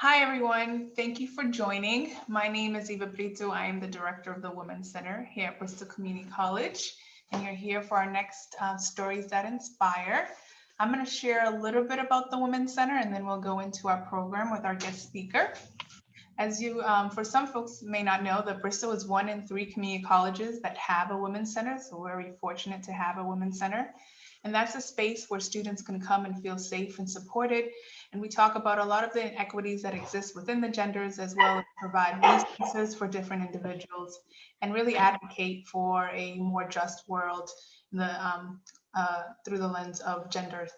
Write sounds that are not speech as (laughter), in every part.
Hi, everyone. Thank you for joining. My name is Eva Brito. I am the director of the Women's Center here at Bristol Community College, and you're here for our next uh, Stories That Inspire. I'm going to share a little bit about the Women's Center, and then we'll go into our program with our guest speaker. As you, um, for some folks may not know, that Bristol is one in three community colleges that have a Women's Center, so we're very fortunate to have a Women's Center. And that's a space where students can come and feel safe and supported. And we talk about a lot of the inequities that exist within the genders, as well as provide resources for different individuals and really advocate for a more just world the, um, uh, through the lens of gender.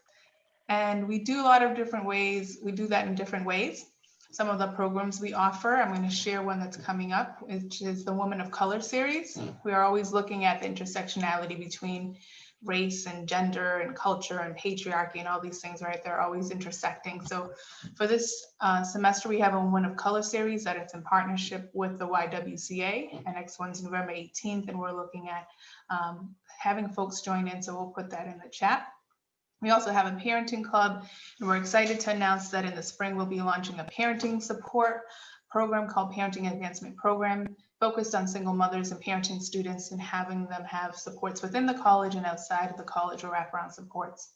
And we do a lot of different ways. We do that in different ways some of the programs we offer. I'm going to share one that's coming up, which is the Woman of Color series. We are always looking at the intersectionality between race and gender and culture and patriarchy and all these things, right? They're always intersecting. So for this uh, semester, we have a Woman of Color series that it's in partnership with the YWCA. And next one's November 18th, and we're looking at um, having folks join in. So we'll put that in the chat. We also have a parenting club, and we're excited to announce that in the spring we'll be launching a parenting support program called Parenting Advancement Program, focused on single mothers and parenting students and having them have supports within the college and outside of the college or wraparound supports.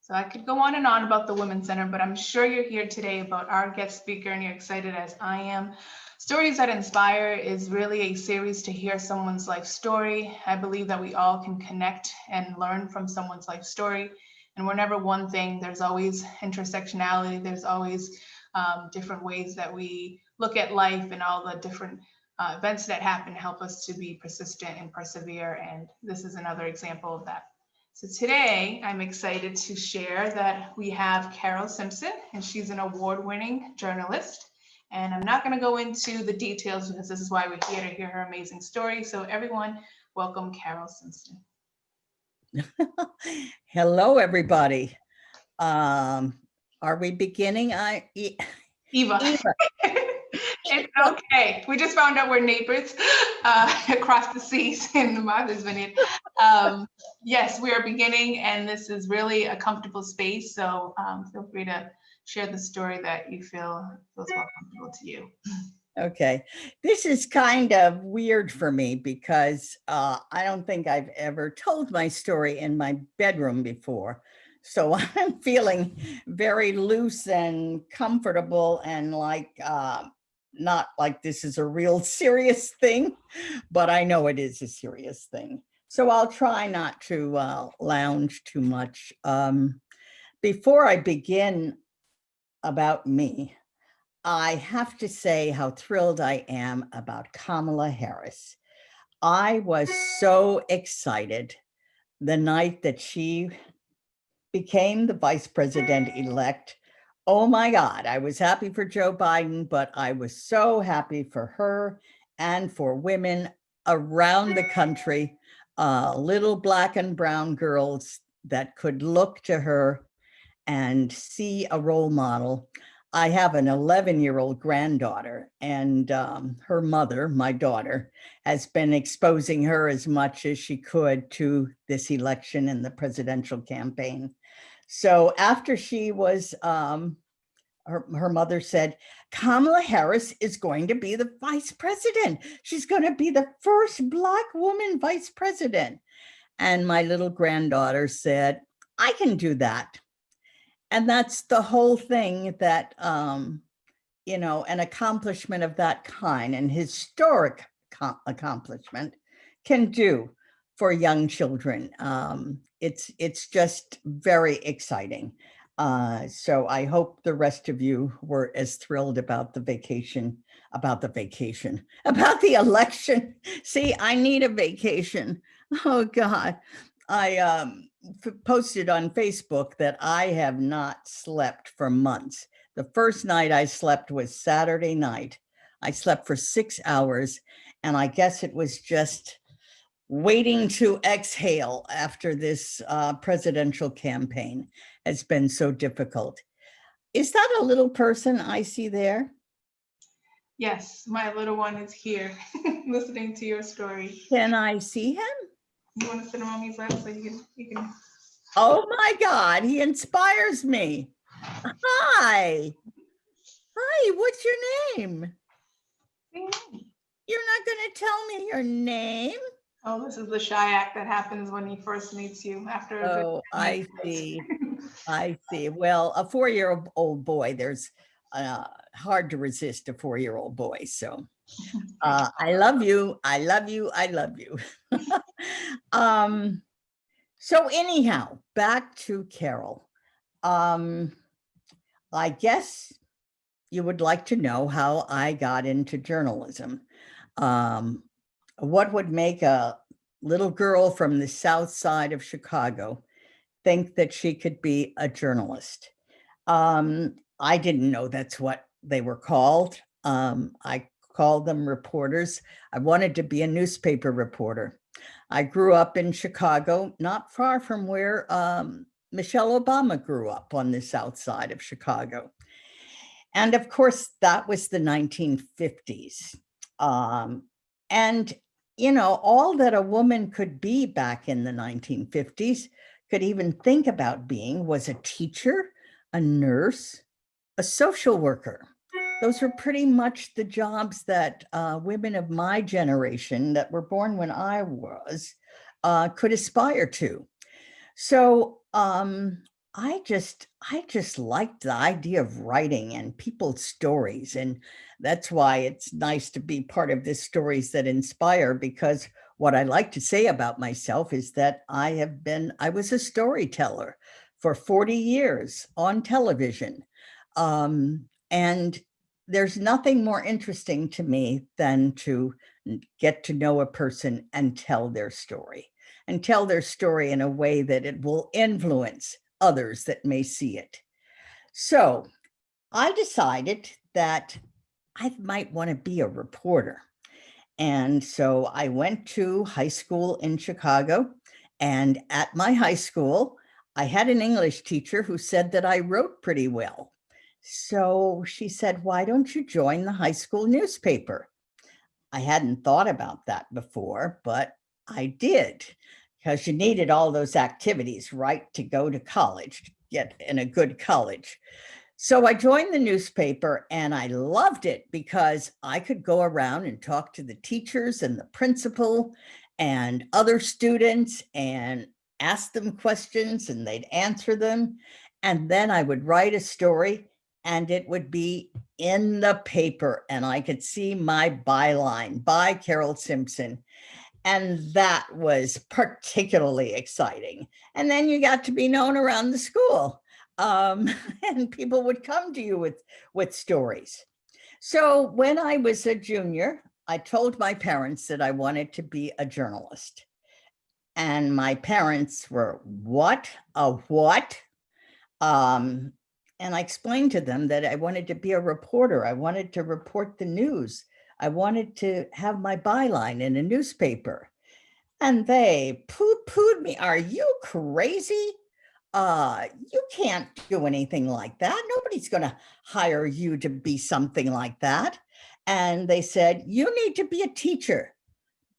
So I could go on and on about the Women's Center, but I'm sure you're here today about our guest speaker and you're excited as I am. Stories That Inspire is really a series to hear someone's life story. I believe that we all can connect and learn from someone's life story and we're never one thing. There's always intersectionality. There's always um, different ways that we look at life and all the different uh, events that happen help us to be persistent and persevere. And this is another example of that. So today I'm excited to share that we have Carole Simpson and she's an award-winning journalist. And I'm not going to go into the details because this is why we're here to hear her amazing story. So everyone, welcome Carole Simpson. (laughs) Hello, everybody. Um, are we beginning? I Eva. Eva. (laughs) okay. We just found out we're neighbors (laughs) uh, across the seas (laughs) in the Martha's Vineyard. Um, yes, we are beginning, and this is really a comfortable space. So um, feel free to share the story that you feel feels more comfortable to you. Okay, this is kind of weird for me because uh, I don't think I've ever told my story in my bedroom before. So (laughs) I'm feeling very loose and comfortable and like, uh, not like this is a real (laughs) serious thing, but I know it is a serious thing. So I'll try not to uh, lounge too much. Um, before I begin about me, I have to say how thrilled I am about Kamala Harris. I was so excited the night that she became the vice president elect. Oh my God, I was happy for Joe Biden, but I was so happy for her and for women around the country, uh, little black and brown girls that could look to her and see a role model. I have an 11 year old granddaughter and um, her mother, my daughter, has been exposing her as much as she could to this election and the presidential campaign. So after she was, um, her, her mother said, Kamala Harris is going to be the vice president. She's going to be the first black woman vice president. And my little granddaughter said, I can do that. And that's the whole thing that, um, you know, an accomplishment of that kind, an historic accomplishment can do for young children. Um, it's, it's just very exciting. Uh, so I hope the rest of you were as thrilled about the vacation, about the vacation, (laughs) about the election. See, I need a vacation. Oh God. I um, posted on Facebook that I have not slept for months. The first night I slept was Saturday night. I slept for six hours and I guess it was just waiting to exhale after this uh, presidential campaign has been so difficult. Is that a little person I see there? Yes, my little one is here (laughs) listening to your story. Can I see him? You want to sit on mommy's lap so you can, you can. Oh my God, he inspires me. Hi. Hi, what's your name? You're not going to tell me your name? Oh, this is the shy act that happens when he first meets you after. Oh, (laughs) I see. I see. Well, a four-year-old boy, there's uh, hard to resist a four-year-old boy. So (laughs) uh, I love you. I love you. I love you. (laughs) um, so anyhow, back to Carole. Um, I guess you would like to know how I got into journalism. Um, what would make a little girl from the south side of Chicago think that she could be a journalist? Um, I didn't know that's what they were called. Um, I called them reporters. I wanted to be a newspaper reporter. I grew up in Chicago, not far from where um, Michelle Obama grew up on the south side of Chicago. And of course, that was the 1950s. Um, and, you know, all that a woman could be back in the 1950s, could even think about being, was a teacher, a nurse, a social worker. Those were pretty much the jobs that uh, women of my generation that were born when I was uh, could aspire to. So um, I just, I just liked the idea of writing and people's stories. And that's why it's nice to be part of this Stories That Inspire, because what I like to say about myself is that I have been, I was a storyteller for 40 years on television. Um, and there's nothing more interesting to me than to get to know a person and tell their story and tell their story in a way that it will influence others that may see it. So I decided that I might want to be a reporter. And so I went to high school in Chicago. And at my high school, I had an English teacher who said that I wrote pretty well. So she said, why don't you join the high school newspaper? I hadn't thought about that before, but I did because you needed all those activities, right, to go to college, to get in a good college. So I joined the newspaper and I loved it because I could go around and talk to the teachers and the principal and other students and ask them questions and they'd answer them. And then I would write a story and it would be in the paper and I could see my byline by Carole Simpson. And that was particularly exciting. And then you got to be known around the school um, (laughs) and people would come to you with, with stories. So when I was a junior, I told my parents that I wanted to be a journalist. And my parents were, what, a what? Um, and I explained to them that I wanted to be a reporter. I wanted to report the news. I wanted to have my byline in a newspaper. And they poo-pooed me. Are you crazy? Uh, you can't do anything like that. Nobody's going to hire you to be something like that. And they said, you need to be a teacher.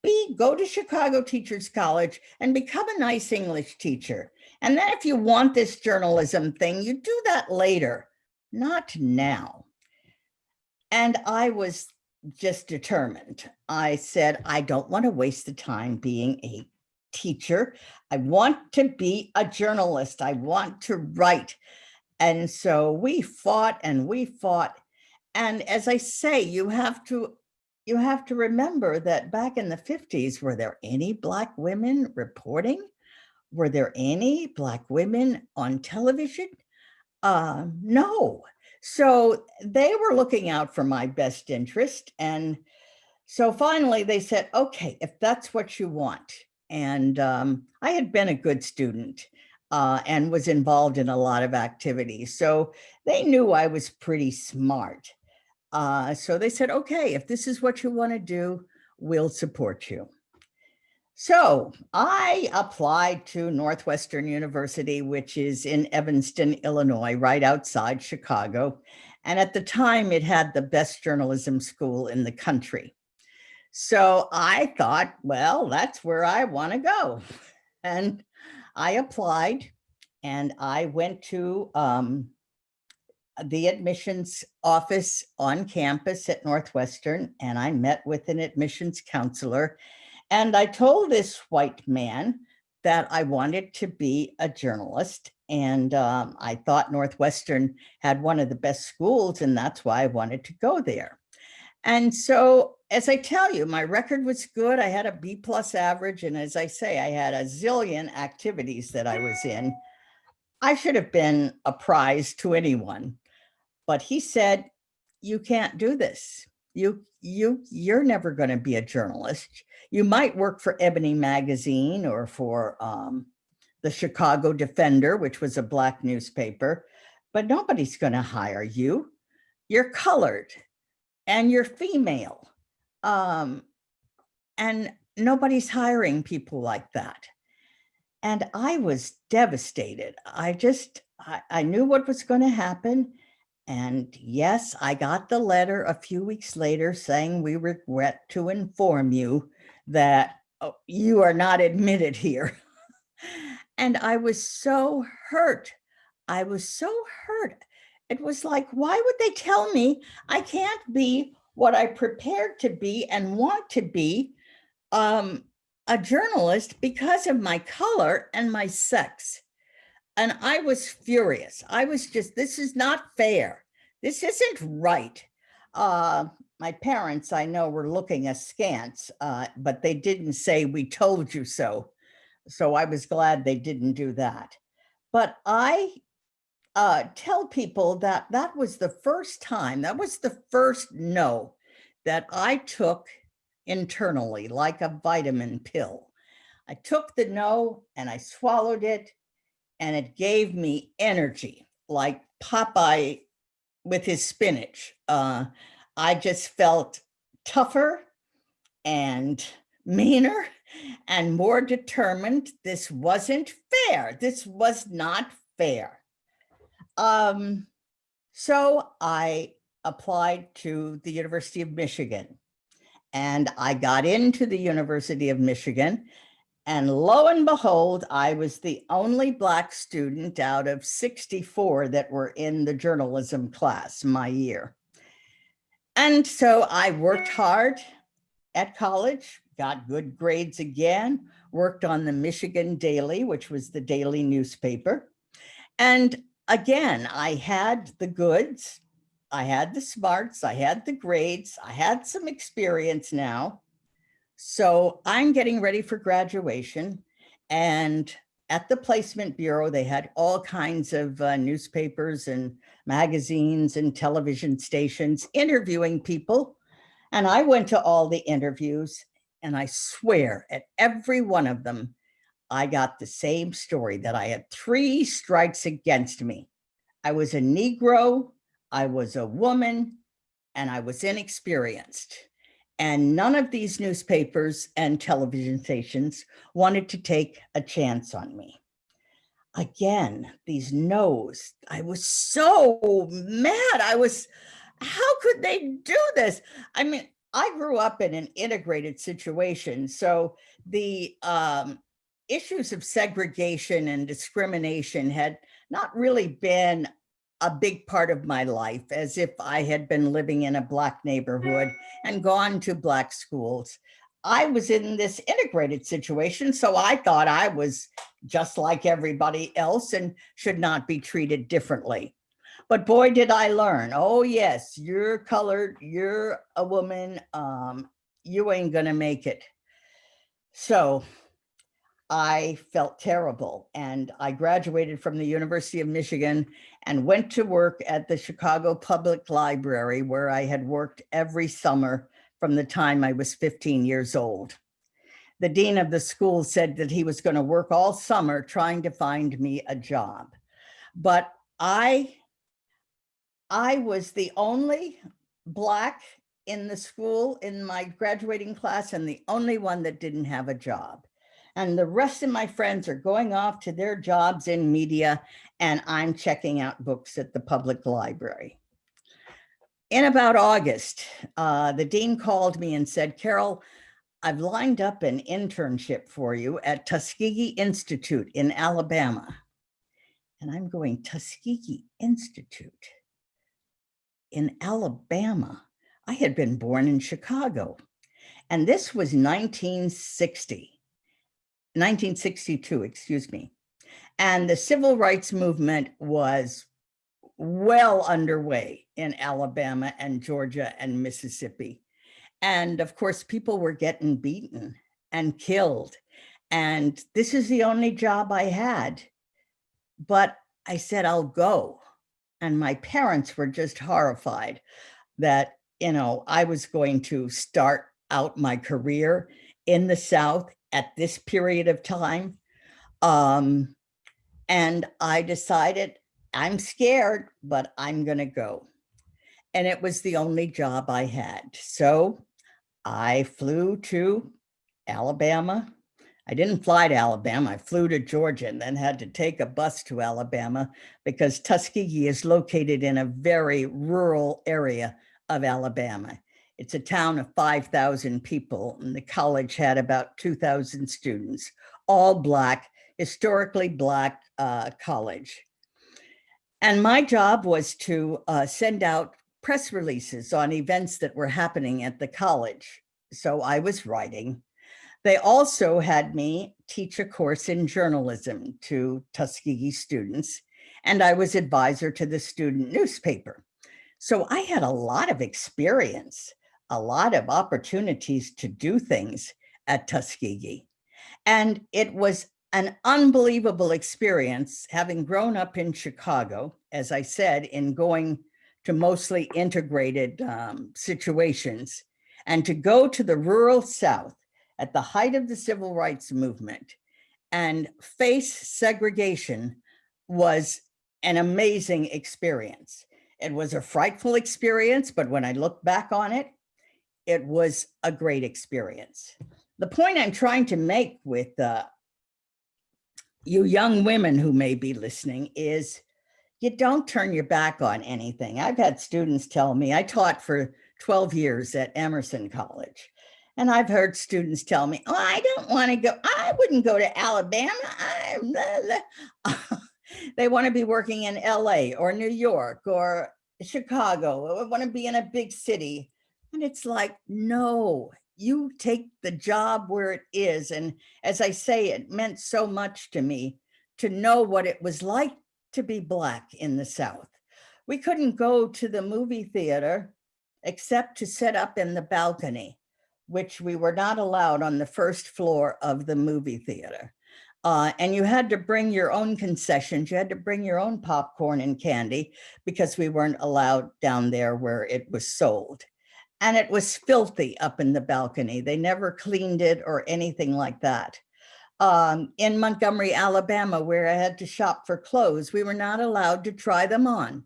B, go to Chicago Teachers College and become a nice English teacher. And then if you want this journalism thing, you do that later, not now. And I was just determined. I said, I don't want to waste the time being a teacher. I want to be a journalist. I want to write. And so we fought and we fought. And as I say, you have to you have to remember that back in the 50s, were there any Black women reporting? Were there any Black women on television? Uh, no. So they were looking out for my best interest. And so finally they said, okay, if that's what you want. And um, I had been a good student uh, and was involved in a lot of activities. So they knew I was pretty smart. Uh, so they said, okay, if this is what you want to do, we'll support you. So I applied to Northwestern University, which is in Evanston, Illinois, right outside Chicago. And at the time, it had the best journalism school in the country. So I thought, well, that's where I want to go. (laughs) And I applied and I went to um, the admissions office on campus at Northwestern and I met with an admissions counselor. And I told this white man that I wanted to be a journalist. And um, I thought Northwestern had one of the best schools and that's why I wanted to go there. And so, as I tell you, my record was good. I had a B plus average. And as I say, I had a zillion activities that I was in. I should have been a prize to anyone. But he said, you can't do this. You, you, you're never going to be a journalist. You might work for Ebony Magazine or for um, the Chicago Defender, which was a black newspaper, but nobody's going to hire you. You're colored and you're female. Um, and nobody's hiring people like that. And I was devastated. I just, I, I knew what was going to happen. And yes, I got the letter a few weeks later saying we regret to inform you that oh, you are not admitted here. and I was so hurt. I was so hurt. It was like, why would they tell me I can't be what I prepared to be and want to be um, a journalist because of my color and my sex? And I was furious. I was just, this is not fair. This isn't right. Uh, my parents, I know, were looking askance, uh, but they didn't say, we told you so. So I was glad they didn't do that. But I uh, tell people that that was the first time, that was the first no that I took internally, like a vitamin pill. I took the no and I swallowed it and it gave me energy like Popeye with his spinach. Uh, I just felt tougher and meaner and more determined. This wasn't fair. This was not fair. Um, so I applied to the University of Michigan and I got into the University of Michigan and lo and behold, I was the only Black student out of 64 that were in the journalism class my year. And so I worked hard at college, got good grades again, worked on the Michigan Daily, which was the daily newspaper. And again, I had the goods, I had the smarts, I had the grades, I had some experience now. So I'm getting ready for graduation and at the placement bureau, they had all kinds of uh, newspapers and magazines and television stations interviewing people. And I went to all the interviews and I swear at every one of them, I got the same story that I had three strikes against me. I was a Negro, I was a woman, and I was inexperienced. And none of these newspapers and television stations wanted to take a chance on me. Again, these no's, I was so mad. I was, how could they do this? I mean, I grew up in an integrated situation. So the um, issues of segregation and discrimination had not really been a big part of my life as if I had been living in a black neighborhood and gone to black schools. I was in this integrated situation, so I thought I was just like everybody else and should not be treated differently. But boy, did I learn. Oh yes, you're colored, you're a woman, um, you ain't gonna make it. So I felt terrible and I graduated from the University of Michigan and went to work at the Chicago Public Library where I had worked every summer from the time I was 15 years old. The dean of the school said that he was going to work all summer trying to find me a job. But I, I was the only black in the school in my graduating class and the only one that didn't have a job and the rest of my friends are going off to their jobs in media and I'm checking out books at the public library. In about August, uh, the dean called me and said, Carole, I've lined up an internship for you at Tuskegee Institute in Alabama. And I'm going, Tuskegee Institute? in Alabama. I had been born in Chicago. And this was 1960, 1962, excuse me. And the civil rights movement was well underway in Alabama and Georgia and Mississippi. And of course, people were getting beaten and killed. And this is the only job I had. But I said, I'll go. And my parents were just horrified that, you know, I was going to start out my career in the South at this period of time. Um, and I decided I'm scared, but I'm going to go. And it was the only job I had. So I flew to Alabama. I didn't fly to Alabama. I flew to Georgia and then had to take a bus to Alabama because Tuskegee is located in a very rural area of Alabama. It's a town of 5,000 people and the college had about 2,000 students, all Black, historically Black uh, college. And my job was to uh, send out press releases on events that were happening at the college. So I was writing. They also had me teach a course in journalism to Tuskegee students, and I was advisor to the student newspaper. So I had a lot of experience, a lot of opportunities to do things at Tuskegee. And it was an unbelievable experience having grown up in Chicago, as I said, in going to mostly integrated um, situations and to go to the rural South at the height of the civil rights movement and face segregation was an amazing experience. It was a frightful experience, but when I look back on it, it was a great experience. The point I'm trying to make with uh, you young women who may be listening is you don't turn your back on anything. I've had students tell me, I taught for 12 years at Emerson College. And I've heard students tell me, oh, I don't want to go, I wouldn't go to Alabama. (laughs) they want to be working in LA or New York or Chicago, or want to be in a big city. And it's like, no, you take the job where it is. And as I say, it meant so much to me to know what it was like to be Black in the South. We couldn't go to the movie theater except to sit up in the balcony, which we were not allowed on the first floor of the movie theater. Uh, and you had to bring your own concessions. You had to bring your own popcorn and candy because we weren't allowed down there where it was sold and it was filthy up in the balcony. They never cleaned it or anything like that. Um, in Montgomery, Alabama, where I had to shop for clothes, we were not allowed to try them on.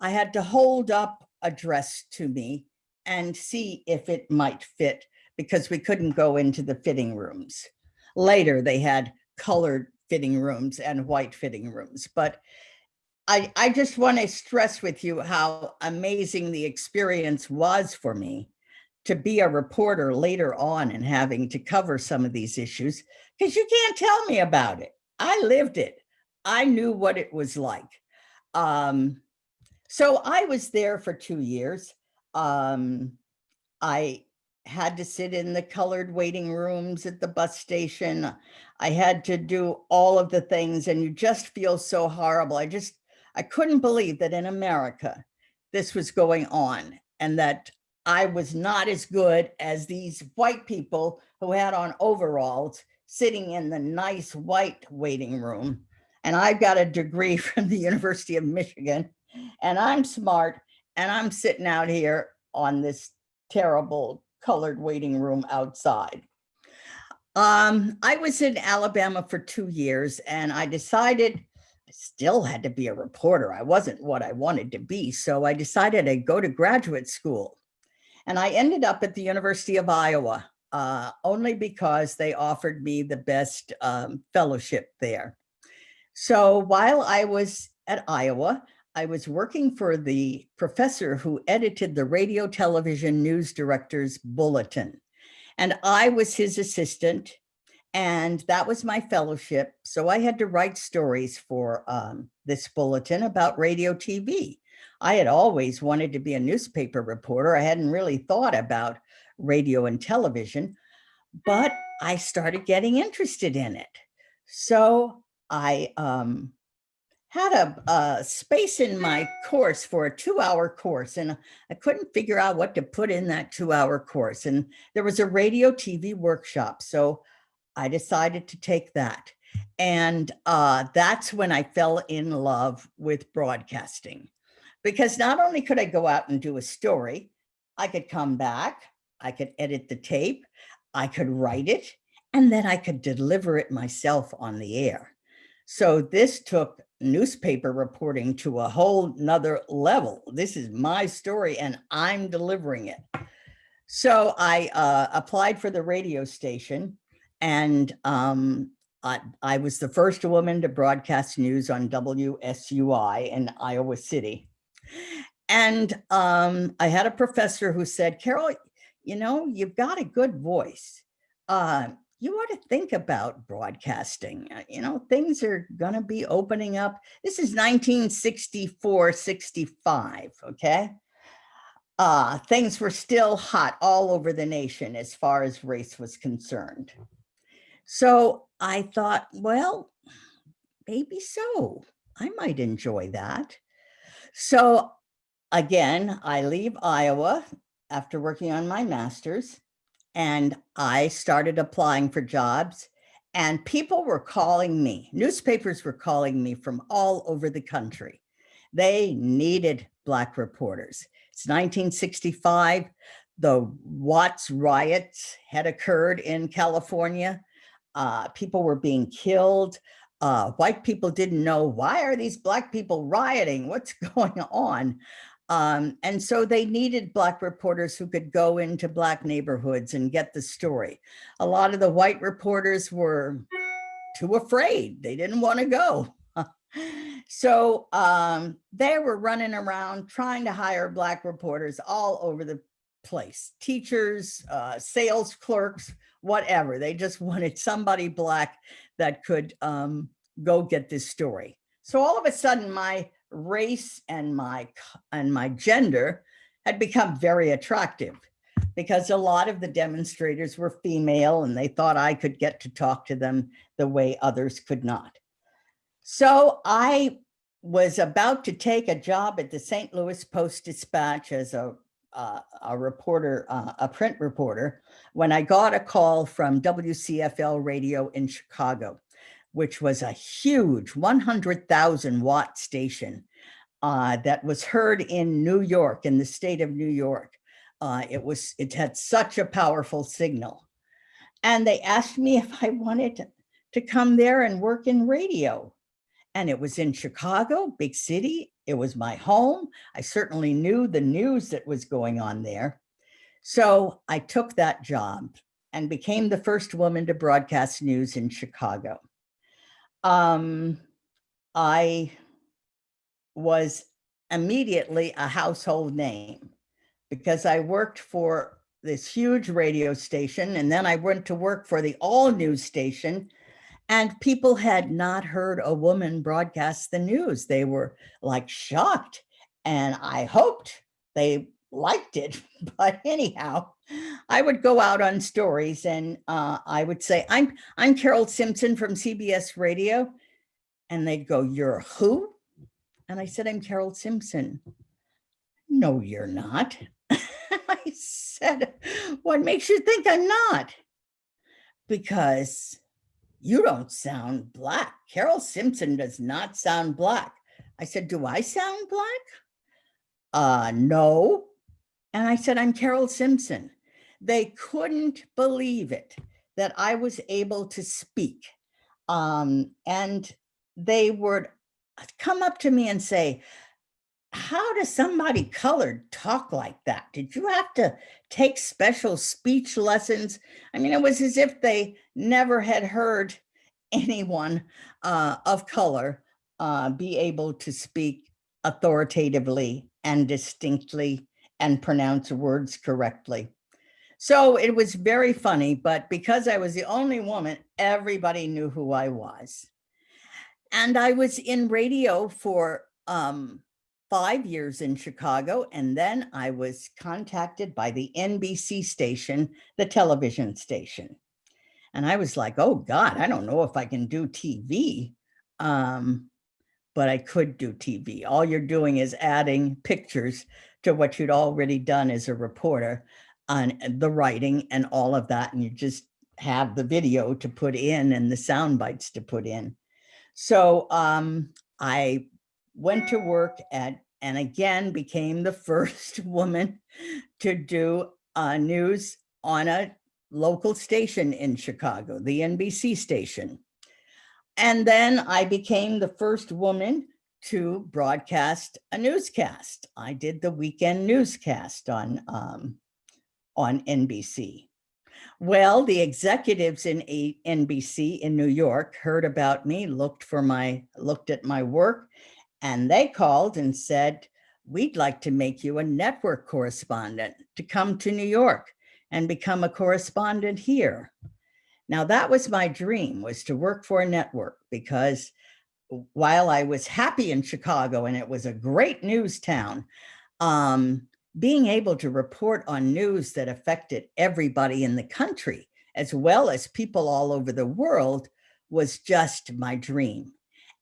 I had to hold up a dress to me and see if it might fit because we couldn't go into the fitting rooms. Later, they had colored fitting rooms and white fitting rooms, but I, I just want to stress with you how amazing the experience was for me to be a reporter later on and having to cover some of these issues because you can't tell me about it. I lived it. I knew what it was like. Um, so I was there for two years. Um, I had to sit in the colored waiting rooms at the bus station. I had to do all of the things and you just feel so horrible. I just I couldn't believe that in America, this was going on and that I was not as good as these white people who had on overalls sitting in the nice white waiting room. And I've got a degree (laughs) from the University of Michigan and I'm smart and I'm sitting out here on this terrible colored waiting room outside. Um, I was in Alabama for two years and I decided Still had to be a reporter. I wasn't what I wanted to be. So I decided I'd go to graduate school. And I ended up at the University of Iowa uh, only because they offered me the best um, fellowship there. So while I was at Iowa, I was working for the professor who edited the radio television news director's bulletin. And I was his assistant and that was my fellowship. So I had to write stories for um, this bulletin about radio TV. I had always wanted to be a newspaper reporter. I hadn't really thought about radio and television, but I started getting interested in it. So I um, had a, a space in my course for a two hour course and I couldn't figure out what to put in that two hour course. And there was a radio TV workshop. So I decided to take that. And uh, that's when I fell in love with broadcasting because not only could I go out and do a story, I could come back, I could edit the tape, I could write it, and then I could deliver it myself on the air. So this took newspaper reporting to a whole nother level. This is my story and I'm delivering it. So I uh, applied for the radio station and um, I, I was the first woman to broadcast news on WSUI in Iowa City. And um, I had a professor who said, Carole, you know, you've got a good voice. Uh, you ought to think about broadcasting. Uh, you know, things are going to be opening up. This is 1964, 65, okay? Uh, things were still hot all over the nation as far as race was concerned. So I thought, well, maybe so. I might enjoy that. So again, I leave Iowa after working on my master's and I started applying for jobs and people were calling me, newspapers were calling me from all over the country. They needed Black reporters. It's 1965. The Watts riots had occurred in California. Uh, people were being killed. Uh, white people didn't know, why are these Black people rioting? What's (laughs) going on? Um, and so they needed Black reporters who could go into Black neighborhoods and get the story. A lot of the white reporters were too afraid. They didn't want to go. (laughs) so um, they were running around trying to hire Black reporters all over the place. Teachers, uh, sales clerks, whatever. They just (laughs) wanted somebody Black that could um, go get this story. So all of a sudden my race and my and my gender had become very attractive because a lot of the demonstrators were female and they thought I could get to talk to them the way others could not. So I was about to take a job at the St. Louis Post Dispatch as a, uh, a reporter, uh, a print reporter, when I got a call from WCFL radio in Chicago which was a huge 100,000 watt station uh, that was heard in New York, in the state of New York. Uh, it was, it had such a powerful signal. And they asked me if I wanted to, to come there and work in radio. And it was in Chicago, big city. It was my home. I certainly knew the news that was going on there. So I took that job and became the first woman to broadcast news in Chicago um, I was immediately a household name because I worked for this huge radio station and then I went to work for the all news station and people had not heard a woman broadcast the news. They were like shocked and I hoped they liked it. (laughs) But anyhow, I would go out on stories and uh, I would say, I'm, I'm Carole Simpson from CBS Radio. And they'd go, you're who? And I said, I'm Carole Simpson. No, you're not. (laughs) I said, what makes you think I'm not? Because you don't sound black. Carole Simpson does not sound black. I said, do I sound black? Uh, no. And I said, I'm Carole Simpson. They couldn't believe it that I was able to speak. Um, and they would come up to me and say, how does somebody colored talk like that? Did you have to take special speech lessons? I mean, it was as if they never had heard (laughs) anyone uh, of color uh, be able to speak authoritatively and distinctly and pronounce words correctly. So it was very funny, but because I was the only woman, everybody knew who I was. And I was in radio for um, five years in Chicago, and then I was contacted by the NBC station, the television station. And I was like, oh God, I don't know if I can do TV. Um, but I could do TV. All you're doing is adding pictures to what you'd already done as a reporter on the writing and all of that. And you just have the video to put in and the sound bites to put in. So um, I went to work at, and again became the (laughs) first woman to do uh, news on a local station in Chicago, the NBC station. And then I became the first woman to broadcast a newscast. I did the weekend newscast on, um, on NBC. Well, the executives in NBC in New York heard about me, looked for my, looked at my work, and they called and said, we'd like to make you a network correspondent to come to New York and become a correspondent here. Now that was my dream was to work for a network because while I was happy in Chicago and it was a great news town, um, being able to report on news that affected everybody in the country, as well as people all over the world, was just my dream.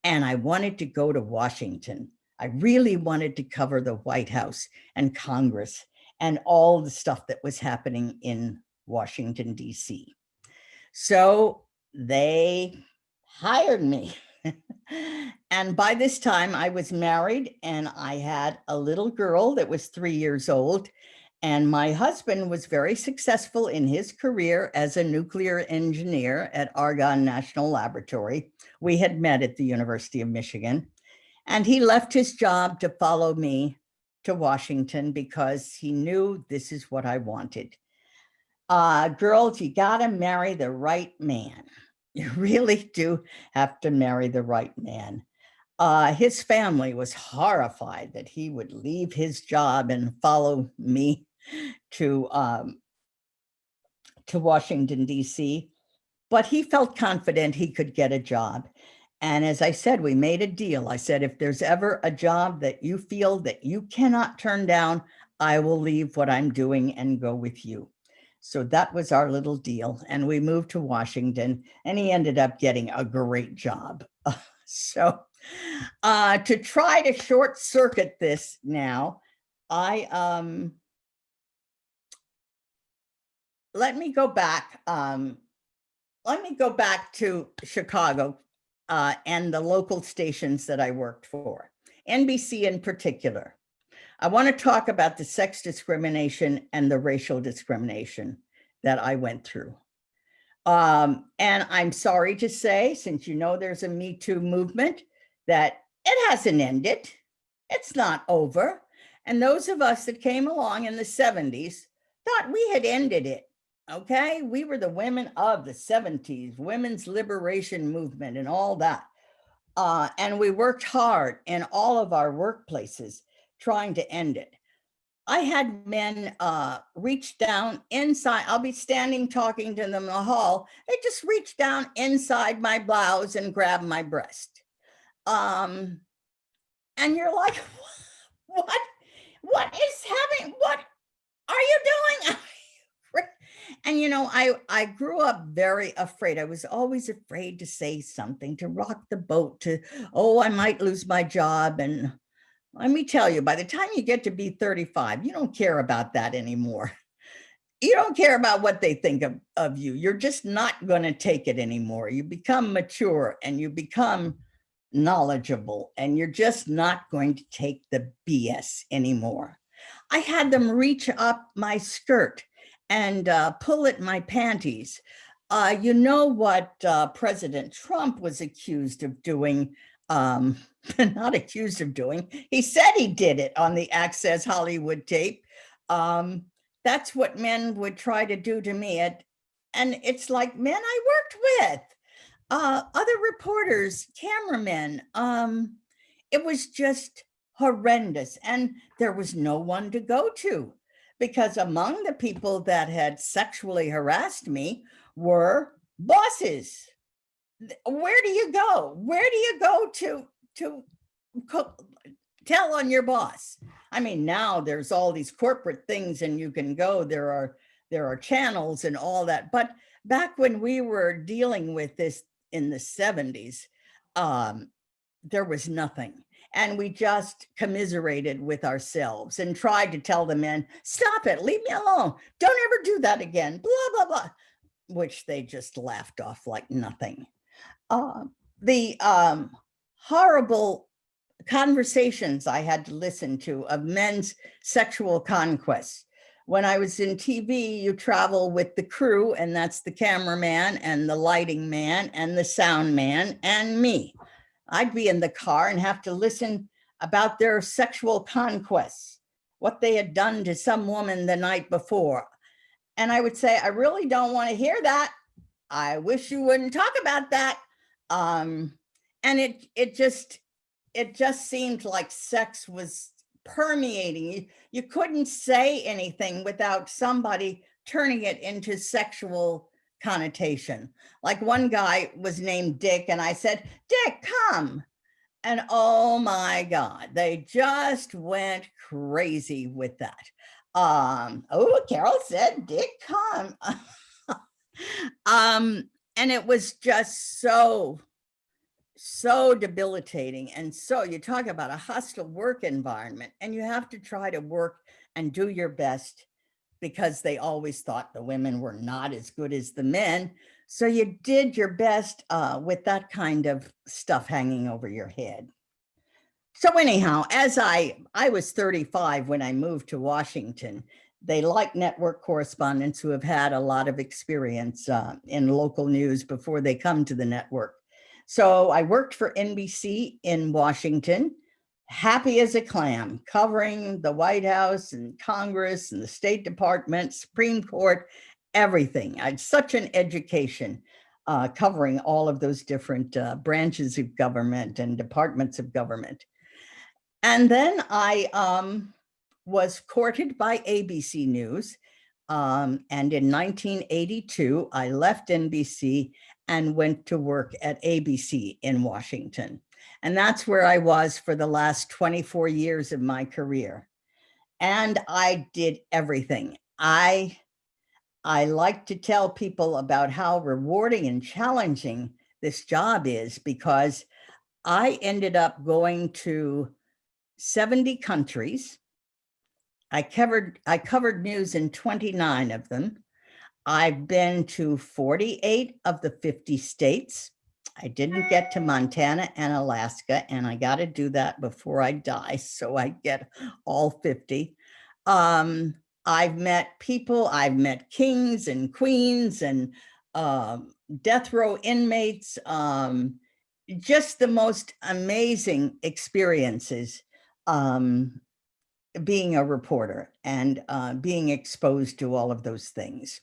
And I wanted to go to Washington. I really wanted to cover the White House and Congress and all the stuff that was happening in Washington, DC. So they hired me. (laughs) and by this time I was married and I had a little girl that was three years old. And my husband was very successful in his career as a nuclear engineer at Argonne National Laboratory. We had met at the University of Michigan. And he left his job to follow me to Washington because he knew this is what I wanted. Uh, girls, you gotta marry the right man. (laughs) You really do have to marry the right man. Uh, his family was horrified that he would leave his job and follow me to, um, to Washington, DC, but he felt confident he could get a job. And as I said, we made a deal. I said, if there's ever a job that you feel that you cannot turn down, I will leave what I'm doing and go with you. So that was our little deal. And we moved to Washington and he ended up getting a great job. (laughs) so uh, to try to short circuit this now, I, um, let me go back. Um, let me go back to Chicago uh, and the local stations that I worked for, NBC in particular. I want to talk about the sex discrimination and the racial discrimination that I went through. Um, and I'm sorry to say, since you know there's a Me Too movement, that it hasn't ended. It's not over. And those of us that came along in the 70s thought we had ended it. Okay, we were the women of the 70s, women's liberation movement and all that. Uh, and we worked hard in all of our workplaces trying to end it. I had men uh, reach down inside, I'll be standing talking to them in the hall. They just reach down inside my blouse and grab my breast. Um, and you're like, (laughs) what, what is happening? What are you doing? (laughs) And you know, I, I grew up very afraid. I was always afraid to say something, to rock the boat, to, oh, I might lose my job. And let me tell you, by the time you get to be 35, you don't care about that anymore. You don't care about what they think of, of you. You're just not going to take it anymore. You become mature and you become knowledgeable and you're just not going to take the BS anymore. I had them reach up my skirt and uh, pull at my panties. Uh, you know what uh, President Trump was accused of doing, um, (laughs) not accused of doing, he said he did it on the Access Hollywood tape. Um, that's what men would try to do to me. And it's like men I worked with, uh, other reporters, cameramen. Um, it was just horrendous and there was no one to go to because among the people that had sexually harassed me were bosses. Where do you go? Where do you go to to tell on your boss. I mean, now there's all these corporate things and you can go, there are, there are channels and all that. But back when we were dealing with this in the seventies, um, there was nothing. And we just commiserated with ourselves and tried to tell the men, stop it, leave me alone. Don't ever do that again, blah, blah, blah, which they just laughed off like nothing. Uh, the um, horrible conversations I had to listen to of men's sexual conquests. When I was in TV, you travel with the crew and that's the cameraman and the lighting man and the sound man and me. I'd be in the car and have to listen about their sexual conquests, what they had done to some woman the night before. And I would say, I really don't want to hear that. I wish you wouldn't talk about that. Um, and it, it just, it just seemed like sex was permeating. You, you couldn't say anything without somebody turning it into sexual connotation. Like one guy was named Dick and I said, Dick, come. And oh my God, they just went crazy with that. Um, oh, Carole said, Dick, come. (laughs) um, and it was just so, so debilitating. And so you talk about a hostile work environment and you have to try to work and do your best because they always thought the women were not as good as the men. So you did your best uh, with that kind of stuff hanging over your head. So anyhow, as I, I was 35 when I moved to Washington, they like network correspondents who have had a lot of experience uh, in local news before they come to the network. So I worked for NBC in Washington happy as a clam, covering the White House and Congress and the State Department, Supreme Court, everything. I had such an education uh, covering all of those different uh, branches of government and departments of government. And then I um, was courted by ABC News. Um, and in 1982, I left NBC and went to work at ABC in Washington. And that's where I was for the last 24 years of my career. And I did everything. I, I like to tell people about how rewarding and challenging this job is because I ended up going to 70 countries. I covered, I covered news in 29 of them. I've been to 48 of the 50 states. I didn't get to Montana and Alaska, and I got to do that before I die. So I get all 50. Um, I've met people, I've met kings and queens and um, death row inmates, um, just the most amazing experiences um, being a reporter and uh, being exposed to all of those things.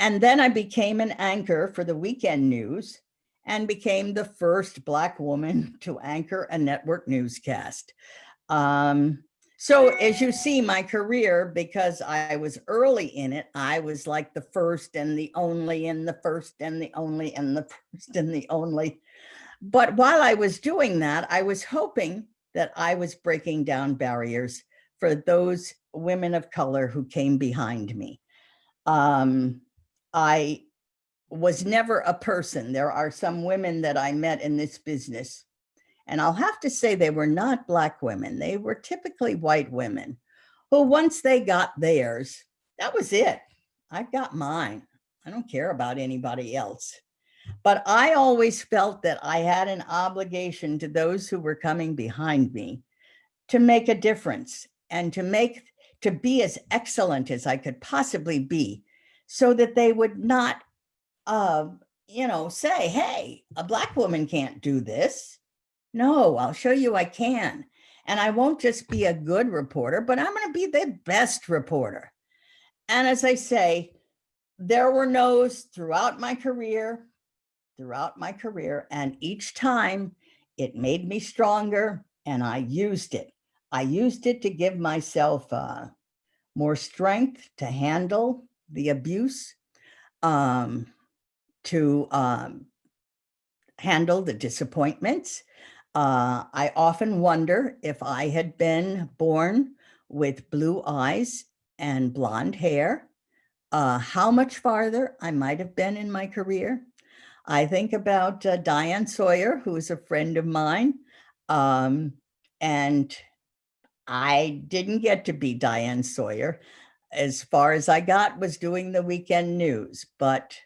And then I became an anchor for the weekend news and became the first Black woman (laughs) to anchor a network newscast. Um, so as you see my career, because I was early in it, I was like the first and the only and the first and the only and the (laughs) first and the only. But while I was doing that, I was hoping that I was breaking down barriers for those women of color who came behind me. Um, I was never a person. There are some women that I met in this business, and I'll have to say they were not black women. They were typically white women who once they got theirs, that was it. I've got mine. I don't care about anybody else. But I always felt that I had an obligation to those who were coming behind me to make a difference and to make, to be as excellent as I could possibly be so that they would not uh, you know, say, hey, a black woman can't do this. No, I'll show you I can. And I won't just be a good reporter, but I'm going to be the best reporter. And as I say, there were no's throughout my career, throughout my career. And each time it made me stronger and I used it. I used it to give myself uh, more strength to handle the abuse, um, to um, handle the disappointments. Uh, I often wonder if I had been born with blue eyes and blonde hair, uh, how much farther I might have been in my career. I think about uh, Diane Sawyer, who is a friend of mine. Um, and I didn't get to be Diane Sawyer. As far as I got was doing the weekend news, but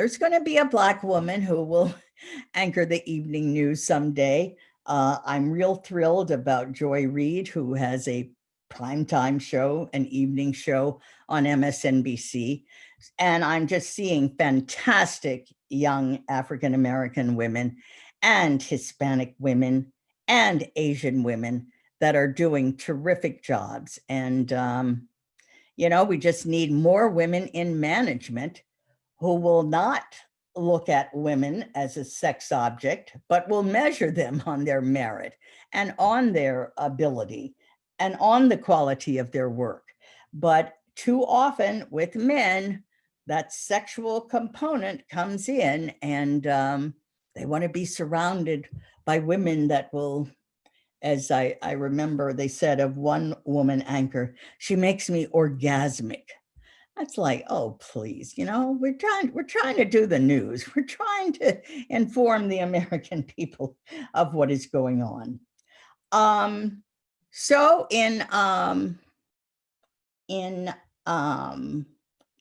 there's going to be a black woman who will (laughs) anchor the evening news someday. Uh, I'm real thrilled about Joy Reid, who has a primetime show, an evening show on MSNBC. And I'm just seeing fantastic young African-American women and Hispanic women and Asian women that are doing terrific jobs. And, um, you know, we just need more women in management who will not look at women as a sex object, but will measure them (laughs) on their merit and on their ability and on the quality of their work. But too often with men, that sexual component comes in and um, they want to be surrounded by women that will, as I, I remember they said of one woman anchor, she makes me orgasmic. That's like, oh, please, you know, we're trying, we're trying to do the news. (laughs) We're trying to inform the American (laughs) people of what is going on. Um, so in, um, in, um,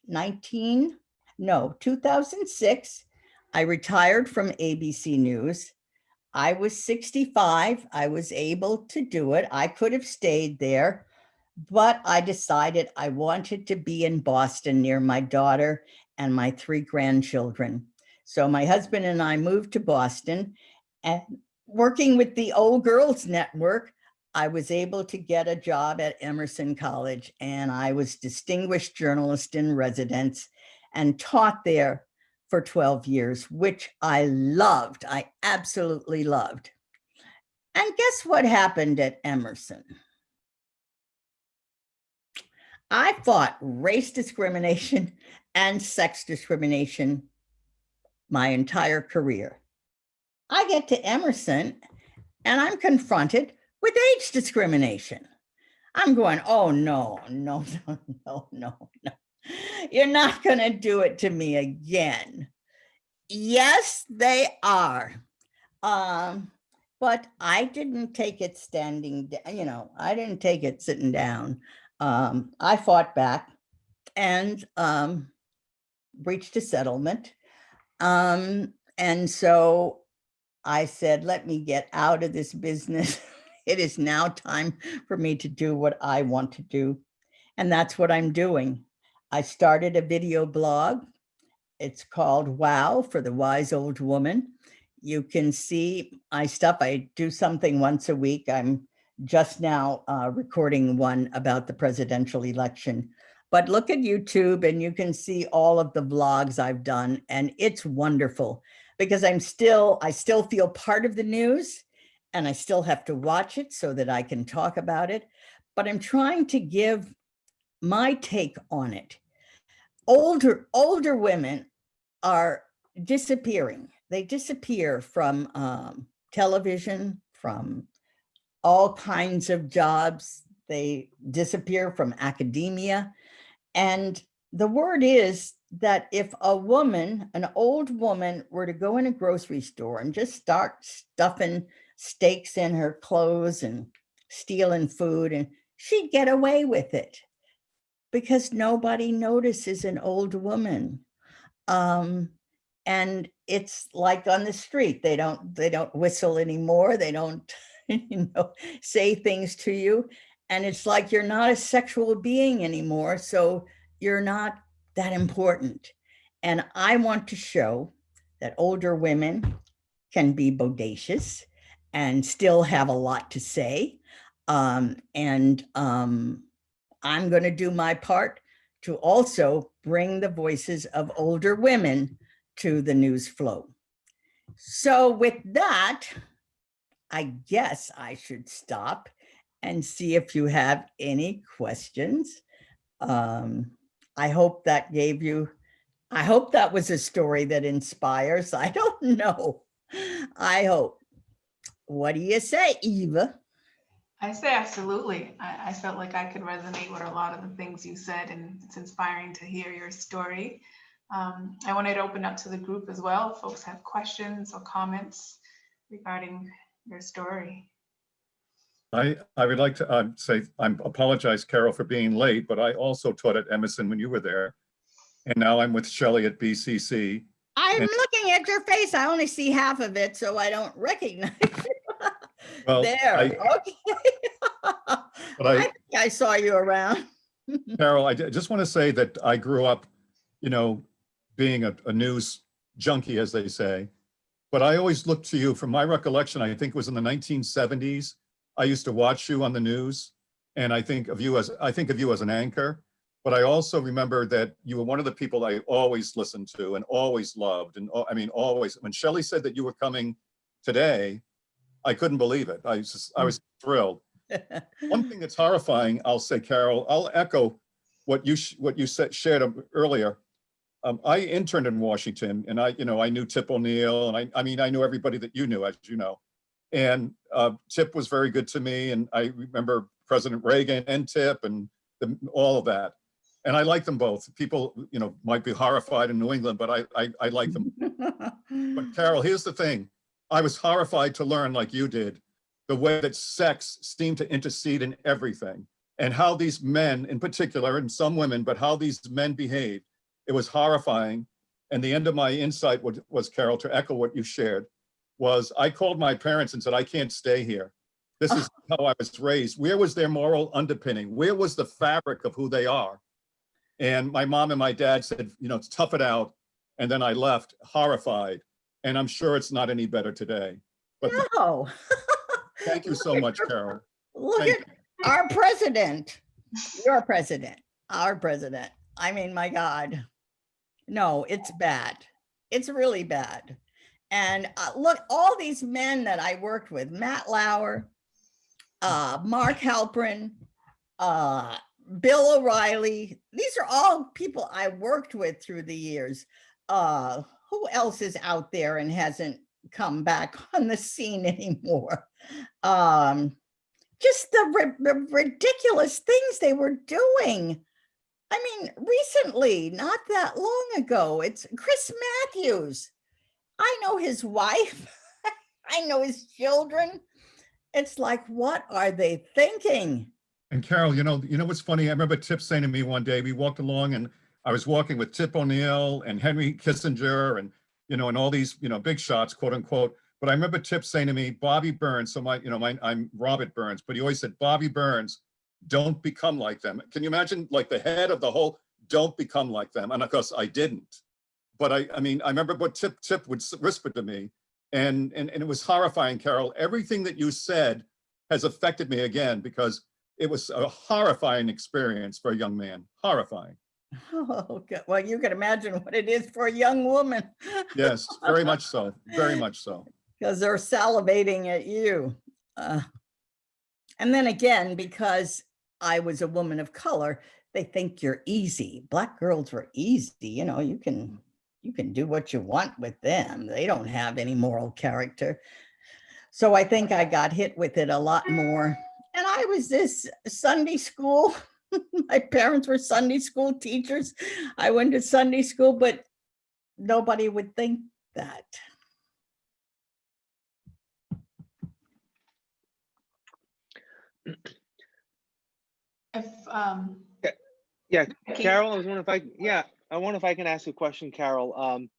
19, no, 2006, I retired from ABC News. I was 65. I was able to do it. I could have stayed there, but I decided I wanted to be in Boston near my daughter and my three grandchildren. So my husband and I moved to Boston and working with the Old Girls Network, I was able to get a job at Emerson College and I was distinguished journalist in residence and taught there for 12 years, which I loved. I absolutely loved. And guess what happened at Emerson? I fought race discrimination and sex discrimination my entire career. I get to Emerson and I'm confronted with age discrimination. I'm going, oh, no, no, (laughs) no, no, no, no. You're not going to do it to me again. Yes, they are. Um, but I didn't take it standing, you know, I didn't take it sitting down. Um, I fought back and um, reached a settlement. Um, and so I said, let me get out of this business. (laughs) it is now time for me to do what I want to do. And that's what I'm doing. I started a video blog. It's called Wow for the Wise Old Woman. You can see my stuff. I do something once a week. I'm just now uh, recording one about the presidential election. But look at YouTube and you can see all of the vlogs I've done and it's wonderful because I'm still, I still feel part of the news and I still have to watch it so that I can talk about it. But I'm trying to give my take on it. Older, older women are disappearing. They disappear from um, television, from all kinds of jobs. They disappear from academia. And the word is that if a woman, an old woman were to go in a grocery store and just start stuffing steaks in her clothes and stealing food and she'd get away with it because nobody notices an old woman. Um, and it's like on the street, they don't, they don't whistle anymore. They don't, (laughs) you know, say things to you. And it's like you're not a sexual being anymore. So you're not that important. And I want to show that older women can be bodacious and still have a lot to say. Um, and um, I'm going to do my part to also bring the voices of older women to the news flow. So with that, I guess I should stop and see if you have any questions. Um, I hope that gave you, I hope that was a story that inspires. (laughs) I don't know. I hope. What do you say, Eva? I say absolutely. I, I felt like I could resonate with a lot of the things you said, and it's inspiring to hear your story. Um, I wanted to open up to the group as well. If Folks have questions or comments regarding your story. I, I would like to um, say, I apologize, Carole, for being late, but I also taught at Emerson when you were there. And now I'm with Shelley at BCC. I'm And- looking at your face. I only see half of it, so I don't recognize you. (laughs) Well, There, I- okay. (laughs) But I I, think I saw you around. (laughs) Carole, I just want to say that I grew up, you know, being a, a news junkie, as they say. But I always looked to you, from my recollection, I think it was in the 1970s. I used to watch you on the news and I think of you as, I think of you as an anchor. But I also remember that you were one of the people I always listened to and always loved. And I mean, always, when Shelley said that you were coming today, I couldn't believe it. I was, just- I was thrilled. (laughs) One thing that's horrifying, I'll say, Carole, I'll echo what you, sh- what you said, shared um, earlier. Um, I interned in Washington and I, you know, I knew Tip O'Neill and I, I mean, I knew everybody that you knew, as you know. And uh, Tip was very good to me and I remember President Reagan and Tip and the, all of that. And I like them both. People, you know, might be horrified in New England, but I, I, I like them. But (laughs) Carole, here's the thing. I was horrified to learn, like you did, the way that sex seemed to intercede in everything and how these men in particular, and some women, but how these men behaved. It was horrifying. And the end of my insight was, was Carole, to echo what you shared, was I called my parents and said, I can't stay here. This is ah. how I was raised. Where was their moral underpinning? Where was the fabric of who they are? And my mom and my dad said, you know, tough it out. And then I left horrified. And I'm sure it's not any better today. But No. (laughs) thank you so much, Carole. Look Thank at our president, your president, our president. I mean, my God. No, it's bad. It's really bad. And uh, look, all these men that I worked with, Matt Lauer, uh, Mark Halperin, uh, Bill O'Reilly, these are all people I worked with through the years. Uh, who else is out there and hasn't come back (laughs) on the scene anymore? Um, just the, the ridiculous things they were doing. I mean, recently, not that long ago, it's Chris Matthews. I know his wife. (laughs) I know his children. It's like, what are they thinking? And Carole, you know, you know what's funny? I remember Tip saying to me one day, we walked along and I was walking with Tip O'Neill and Henry Kissinger and, you know, and all these, you know, big shots, quote unquote. But I remember Tip saying to me, Bobby Burns, so my, you know, my, I'm Robert Burns, but he always said, Bobby Burns, don't become like them. Can you imagine like the head of the whole, don't become like them? And of course I didn't. But I, I mean, I remember what Tip Tip would whisper to me and, and, and it was horrifying, Carole. Everything that you said has affected me again because it was a horrifying experience for a young man, horrifying. (laughs) Oh, well, you can imagine what it is for a young woman Yes, very much so, very (laughs) much so. because they're salivating at you. Uh, and then again, because I was a woman of color, they think you're easy. Black girls were easy, you know, you can you can do what you want with them. They don't have any moral character. So I think I got hit with it a lot more. And I was this Sunday school. (laughs) My parents were Sunday school teachers. I went to Sunday school, but nobody would think that. Um. Yeah, Carole, I was wondering if I, yeah, I wonder if I can ask a question, Carole. Um,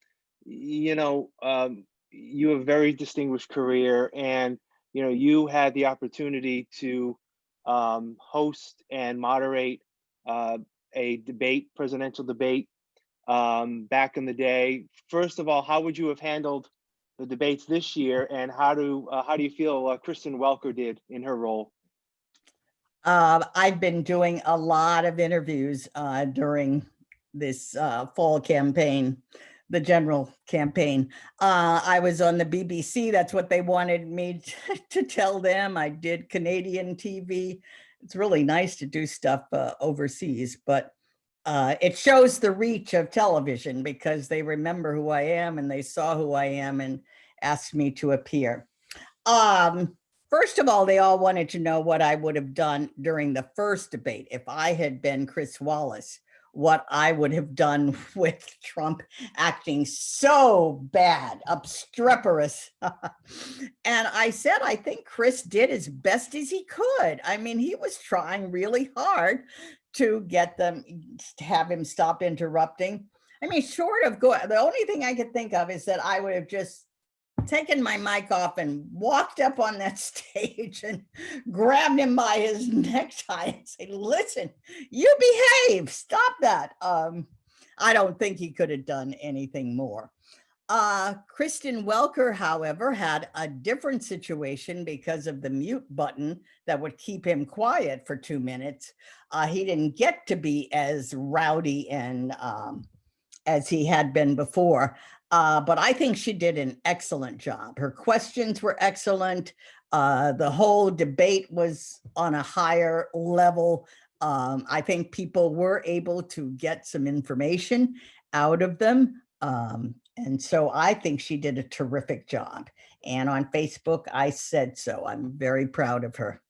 you know, um, you have a very distinguished career and, you know, you had the opportunity to um, host and moderate uh, a debate, presidential debate um, back in the day. First of all, how would you have handled the debates this year and how do, uh, how do you feel uh, Kristen Welker did in her role? Uh, I've been doing a lot of interviews uh, during this uh, fall campaign, the general campaign. Uh, I was on the BBC. That's what they wanted me (laughs) to, tell them. I did Canadian TV. It's really nice to do stuff uh, overseas, but uh, it shows the reach of television because they remember who I am and they saw who I am and asked me to appear. Um, first of all, they all wanted to know what I would have done during the first debate. If I had been Chris Wallace, what I would have done (laughs) with Trump acting so bad, obstreperous. (laughs) and I said, I think Chris did as best as he could. I mean, he was trying really hard to get them, to have him stop interrupting. I mean, short of go, the only thing I could think of is that I would have just taken my mic off and walked up on that (laughs) stage and grabbed him by his (laughs) necktie and say, listen, you behave, stop that. Um, I don't think he could have done anything more. Uh, Kristen Welker, however, had a different situation because of the mute button that would keep him quiet for two minutes. Uh, he didn't get to be as rowdy and um, as he had been before. Uh, but I think she did an excellent job. Her questions were excellent. Uh, the whole debate was on a higher level. Um, I think people were able to get some information out of them. Um, and so I think she did a terrific job. And on Facebook, I said so. I'm very proud of her.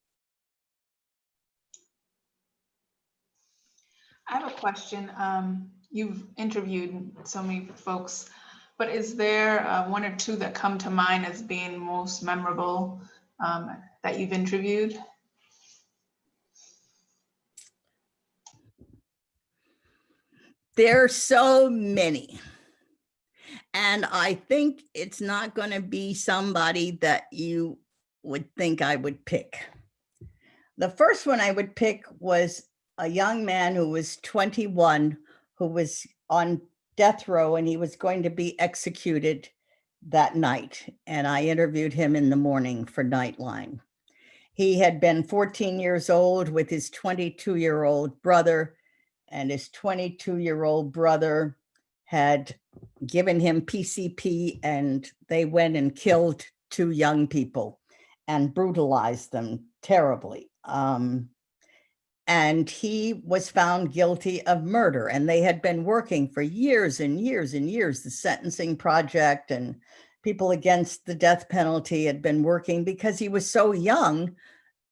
I have a question. Um, you've interviewed so many folks, but is there uh, one or two that come to mind as being most memorable um, that you've interviewed? There are so many. And I think it's not going to be somebody that you would think I would pick. The first one I would pick was a young man who was 21 who was on death row and he was going to be executed that night. And I interviewed him in the morning for Nightline. He had been 14 years old with his 22 year old brother and his 22 year old brother had given him PCP and they went and killed two young people and brutalized them terribly. Um, and he was found guilty of murder and they had been working for years and years and years, the sentencing project and people against the death penalty had been working because he was so young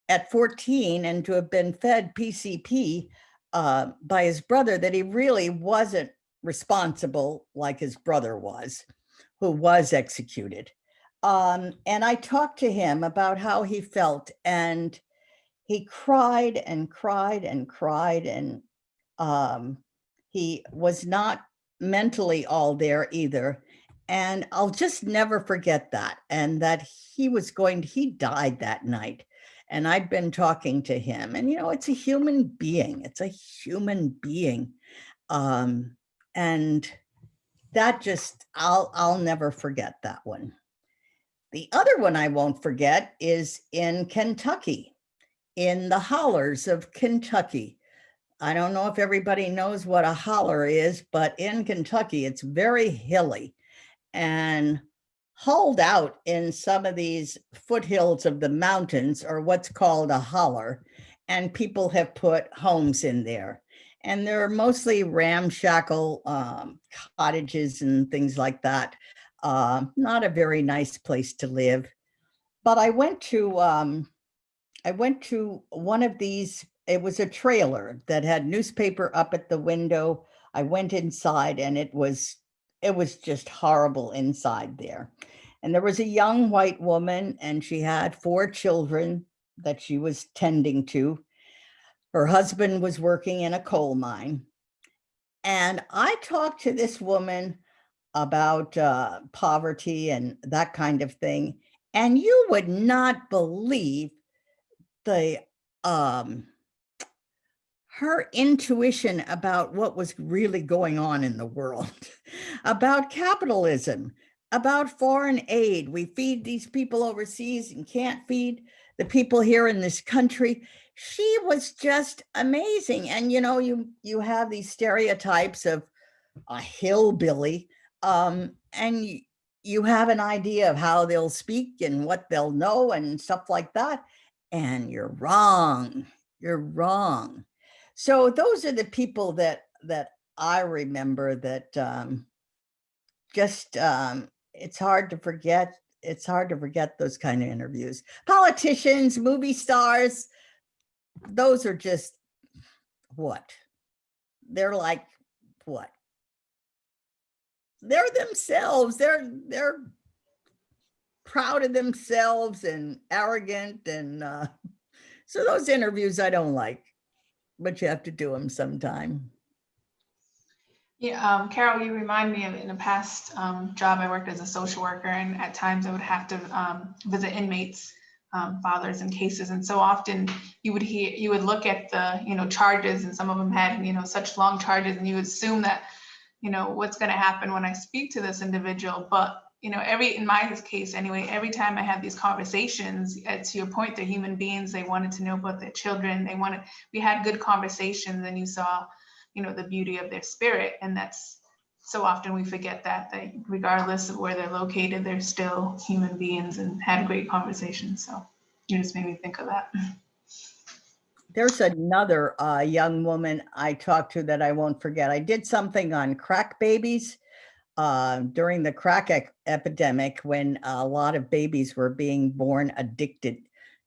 at 14 and to have been fed PCP uh, by his brother that he really wasn't responsible like his brother was, who was executed. Um, and I talked to him about how he felt and he cried and cried and cried and um, he was not mentally all there either. And I'll just never forget that. And that he was going, he died that night. And I'd been talking to him and, you know, it's a human being. It's a human being. Um, and that just, I'll, I'll never forget that one. The other one I won't forget is in Kentucky, in the hollers of Kentucky. I don't know if everybody knows what a holler is, but in Kentucky, it's very hilly and hauled out in some of these foothills of the mountains are what's called a holler. And people have put homes in there and they're mostly ramshackle um, cottages and things like that. Uh, not a very nice place to live. But I went to um, I went to one of these. It was a trailer that had newspaper up at the window. I went inside, and it was it was just horrible inside there. And there was a young white woman, and she had four children that she was tending to her husband was working in a coal mine. And I talked to this woman about uh, poverty and that kind of thing. And you would not believe the um, her intuition about what was really going on in the world, (laughs) about capitalism, about foreign aid. We feed these people overseas and can't feed the people here in this country she was just amazing. And you know, you you have these stereotypes of a hillbilly, um, and you, you have an idea of how they'll speak and what they'll know and stuff like that. And you're wrong. You're wrong. So those are the people that that I remember that um, just um, it's hard to forget it's hard to forget those kind of interviews. Politicians, movie stars, those are just what? They're like what? They're themselves. They're they're proud of themselves and arrogant and uh, (laughs) so those interviews I don't like, but you have to do them sometime. Yeah, um, Carole, you remind me of in a past um, job, I worked as a social worker and at times I would have to um, visit inmates, um, fathers in cases. And so often you would hear, you would look at the, you know, charges and some of them had, you know, such long charges and you assume that, you know, what's going to happen when I speak to this individual. But, you know, every, in my case anyway, every time I had these conversations, uh, to your point, they're human beings. They wanted to know about their children. They wanted, we had good conversations and you saw, you know, the beauty of their spirit. And that's so often we forget that, that regardless of where they're located, they're still human beings and had great conversations. So you just made me think of that. There's another uh, young woman I talked to that I won't forget. I did something on crack babies uh, during the crack ec- epidemic when a lot of babies were being born addicted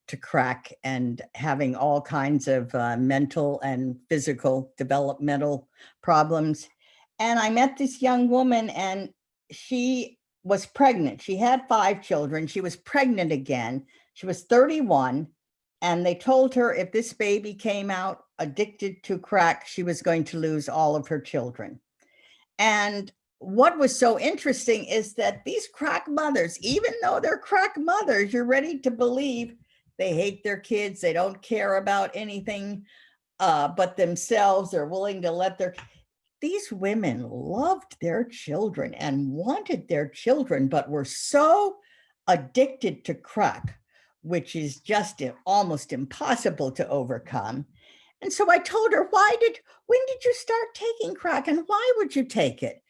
to crack and having all kinds of uh, mental and physical developmental problems. And I met this young woman and she was pregnant. She had five children. She was pregnant again. She was 31 and they told her if this baby came out addicted to crack, she was going to lose all of her children. And what was so interesting is that these crack mothers, even though they're crack mothers, you're ready to believe they hate their kids, they don't care about anything uh, but themselves, they're willing to let their, these women loved their children and wanted their children, but were so addicted to crack which is just almost impossible to overcome. And so I told her, why did, when did you start taking crack and why would you take it?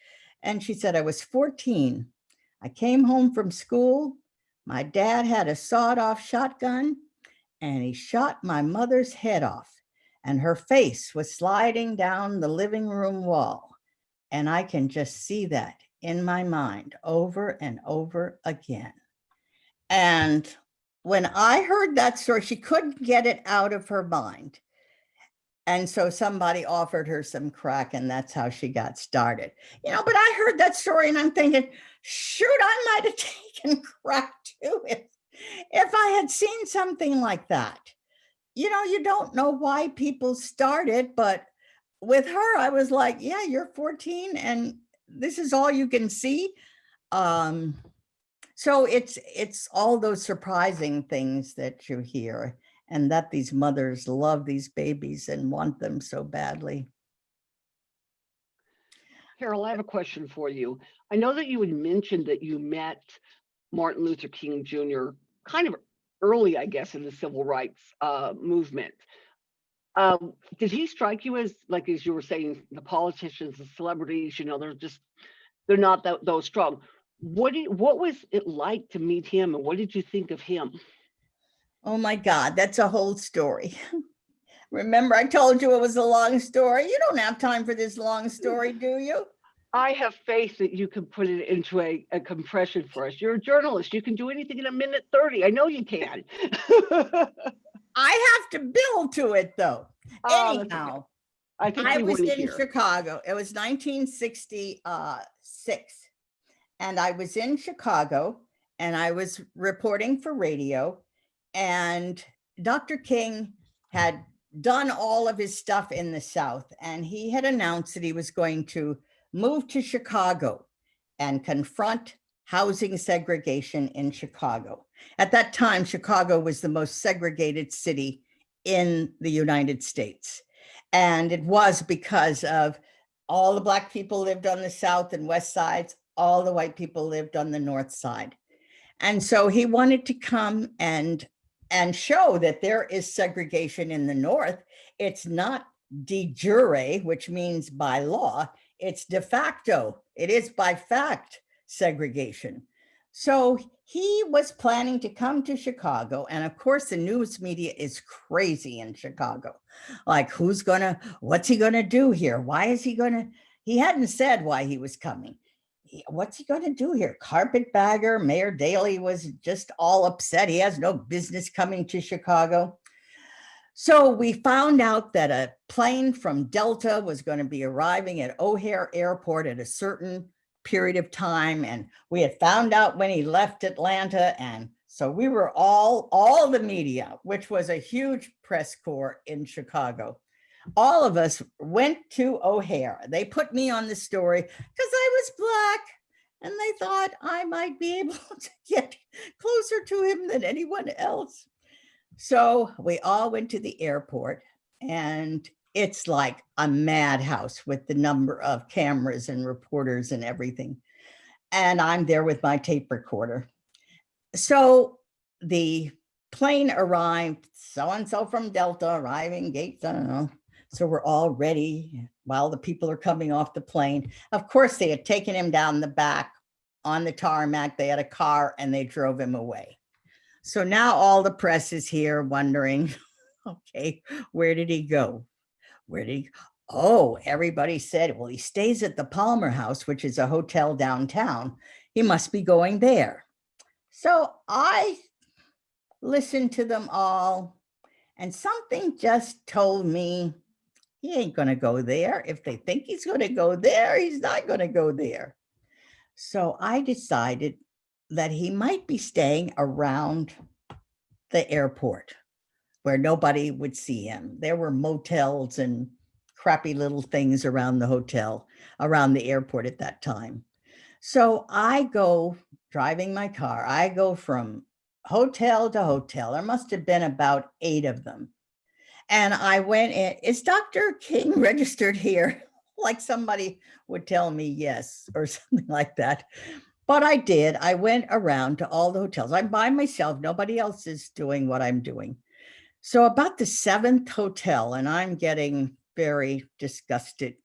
And she said, I was 14. I came home from school. My dad had a sawed off shotgun and he shot my mother's head off and her face was sliding down the living room wall. And I can just see that in my mind over and over again. And when I heard that story, she couldn't get it out of her mind. And so somebody offered her some crack, and that's how she got started. You know, but I heard that story and I'm thinking, shoot, I might have (laughs) taken crack too if, if I had seen something like that. You know, you don't know why people started, but with her, I was like, yeah, you're 14 and this is all you can see. Um, so it's it's all those surprising things that you hear and that these mothers love these babies and want them so badly. Carole, I have a question for you. I know that you had mentioned that you met Martin Luther King Jr. kind of early, I guess, in the civil rights uh, movement. Um, did he strike you as, like, as you were saying, the politicians, the celebrities, you know, they're just, they're not that, those strong. What did, what was it like to meet him and what did you think of him? Oh my God, that's a whole story. (laughs) Remember, I told you it was a long story. You don't have time for this long mm. story, do you? I have faith that you can put it into a, a compression for us. You're a journalist. You can do anything in a minute 30. I know you can. (laughs) I have to build to it though. Oh. Anyhow, I think I was in hear. Chicago. It was 1966. And I was in Chicago and I was reporting for radio. And Dr. King had done all of his stuff in the South. And he had announced that he was going to move to Chicago and confront housing segregation in Chicago. At that time, Chicago was the most segregated city in the United States. And it was because of all the black people lived on the south and west sides, all the white people lived on the north side. And so he wanted to come and and show that there is segregation in the north. It's not de jure, which means by law, it's de facto. It is by fact segregation. So he was planning to come to Chicago. And of course, the news media is crazy in Chicago. Like, who's gonna, what's he gonna do here? Why is he gonna? He hadn't said why he was coming. "He- what's he going to do here? Carpetbagger, Mayor Daley was just all upset. He has no business coming to Chicago. So we found out that a plane from Delta was going to be arriving at O'Hare Airport at a certain period of time. And we had found out when he left Atlanta. And so we were all, all the media, which was a huge press corps in Chicago. All of us went to O'Hare. They put me on the story because I was black and they thought I might be (laughs) able to get closer to him than anyone else. So we all went to the airport and it's like a madhouse with the number of cameras and reporters and everything. And I'm there with my tape recorder. So the plane arrived, so-and-so from Delta arriving gates, I don't know. So we're all ready while the people are coming off the plane. Of course, they had taken him down the back on the tarmac. They had a car and they drove him away. So now all the press is here wondering, (laughs) okay, where did he go? Where did he? Oh, everybody said, well, he stays at the Palmer House, which is a hotel downtown. He must be going there. So I listened to them all and something just told me he ain't gonna go there. If they think he's gonna go there, he's not gonna go there. So I decided that he might be staying around the airport where nobody would see him. There were motels and crappy little things around the hotel, around the airport at that time. So I go driving my car. I go from hotel to hotel. There must have been about eight of them. And I went in, is Dr. King (laughs) registered here? (laughs) Like somebody would tell me yes, or (laughs) something like that. But I did. I went around to all the hotels. I'm by myself. Nobody else is doing what I'm doing. So about the seventh hotel, and I'm getting very disgusted.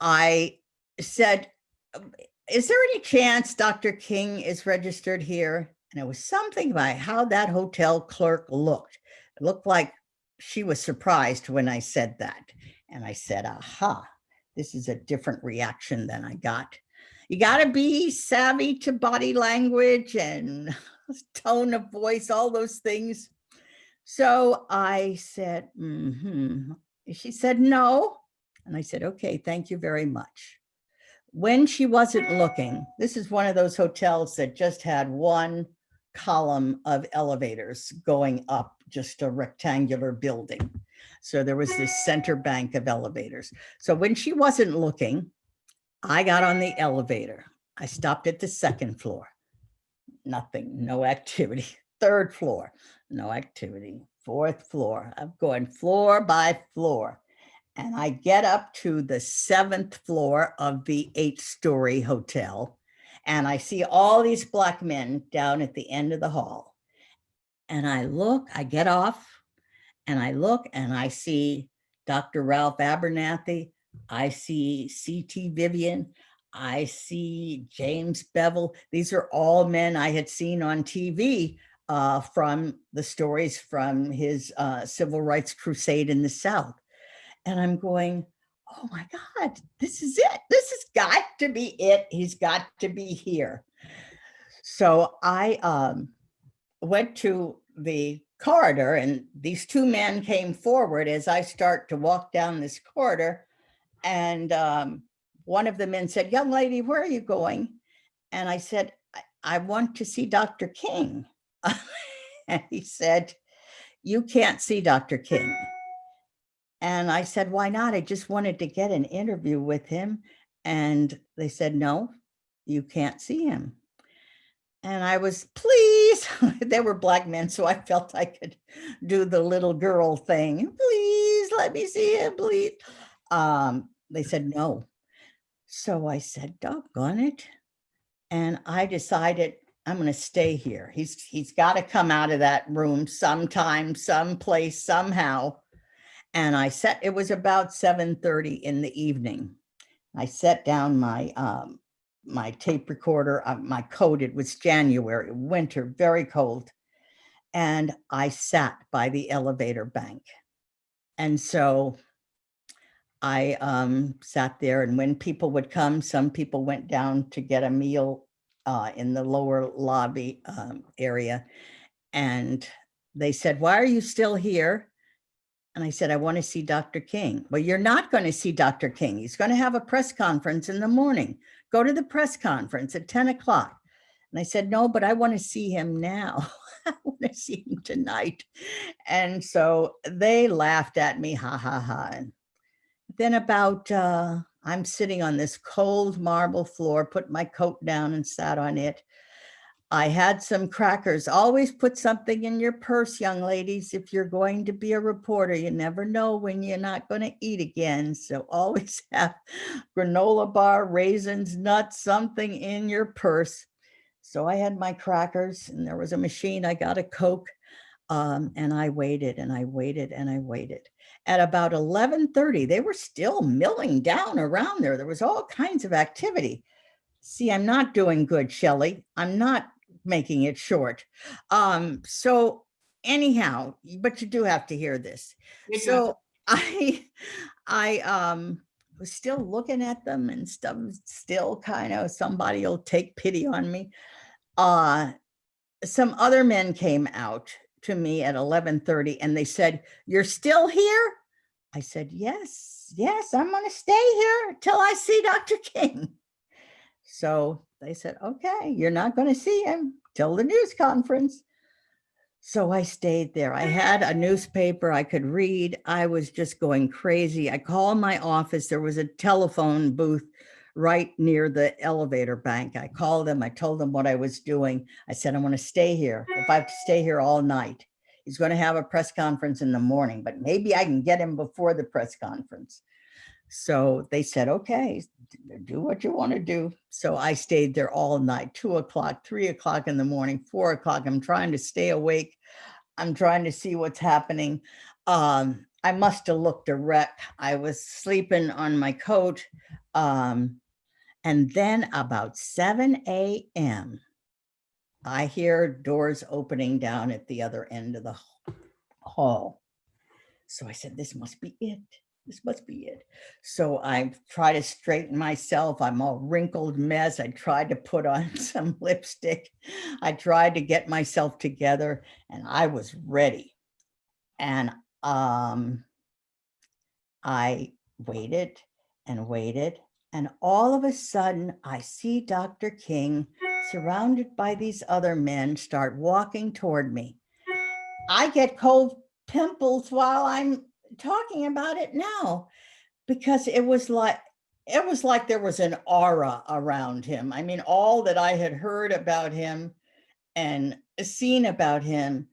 I said, "Um, is there any chance Dr. King is registered here? And it was something about how that hotel clerk looked. It looked like she was surprised when I said that. And I said, aha, this is a different reaction than I got. You got to be savvy to body language and (laughs) tone of voice, all those things. So I said, mm-hmm. She said, no. And I said, okay, thank you very much. When she wasn't looking, this is one of those hotels that just had one column of elevators going up just a rectangular building. So there was this center bank of elevators. So when she wasn't looking, I got on the elevator. I stopped at the second floor. Nothing, no activity. (laughs) Third floor, no activity. Fourth floor, I'm going floor by floor. And I get up to the seventh floor of the eight story hotel. And I see all these black men down at the end of the hall. And I look, I get off and I look and I see Dr. Ralph Abernathy. I see C.T. Vivian. I see James Bevel. These are all men I had seen on TV uh, from the stories from his uh, civil rights crusade in the South. And I'm going, oh my God, this is it. This has got to be it. He's got to be here. So I um, went to the corridor and these two men came forward as I start to walk down this corridor. And um, one of the men said, young lady, where are you going? And I said, I, I want to see Dr. King. (laughs) and he said, you can't see Dr. King. And I said, why not? I just wanted to get an interview with him. And they said, no, you can't see him. And I was, please, (laughs) they were black men, so I felt I could do the little girl thing. Please let me see him, please. Um, they said no. So I said, doggone it. And I decided I'm going to stay here. He's he's got to come out of that room sometime, someplace, somehow. And I set, it was about 7.30 in the evening. I set down my um, my tape recorder, uh, my coat, it was January, winter, very cold. And I sat by the elevator bank. And so I um, sat there and when people would come, some people went down to get a meal uh, in the lower lobby um, area. And they said, why are you still here? And I said, I want to see Dr. King. Well, you're not going to see Dr. King. He's going to have a press conference in the morning. Go to the press conference at 10 o'clock. And I said, no, but I want to see him now. (laughs) I want to see him tonight. And so they laughed at me, ha, ha, ha. And then about, uh, I'm sitting on this cold marble floor, put my coat down and sat on it. I had some crackers. Always put something in your purse, young ladies. If you're going to be a reporter, you never know when you're not going to eat again. So (laughs) always have granola bar, raisins, nuts, something in your purse. So I had my crackers and there was a machine. I got a Coke um, and I waited and I waited and I waited. At about 1130, they were still milling down around there. There was all kinds of activity. See, I'm not doing good, Shelley. I'm not making it short. Um, so anyhow, but you do have to hear this. So (laughs) I, I um, was still looking at them and stuff, still kind of somebody will take pity on me. Uh, some other men came out to me at 11:30 and they said, "You're still here?" I said, "Yes, yes, I'm going to stay here till I see Dr. King." So they said, "Okay, you're not going to see him till the news conference." So I stayed there. I had a newspaper I could read. I was just going crazy. I called my office. There was a telephone booth right near the elevator bank. I called them. I told them what I was doing. I said, I want to stay here. If I have to stay here all night, he's going to have a press conference in the morning, but maybe I can get him before the press conference. So they said, okay, do what you want to do. So I stayed there all night, two o'clock, three o'clock in the morning, four o'clock. I'm trying to stay awake. I'm trying to see what's happening. Um, I must have looked a wreck. I was sleeping on my coat. Um, and then about 7 a.m., I hear doors opening down at the other end of the hall. So I said, this must be it. This must be it. So I try to straighten myself. I'm all wrinkled mess. I tried to put on (laughs) some lipstick. I tried to get myself together and I was ready. And um, I waited and waited. And all of a sudden, I see Dr. King surrounded by these other men start walking toward me. I get cold pimples while I'm talking about it now because it was like it was like there was an aura around him. I mean, all that I had heard about him and seen about him,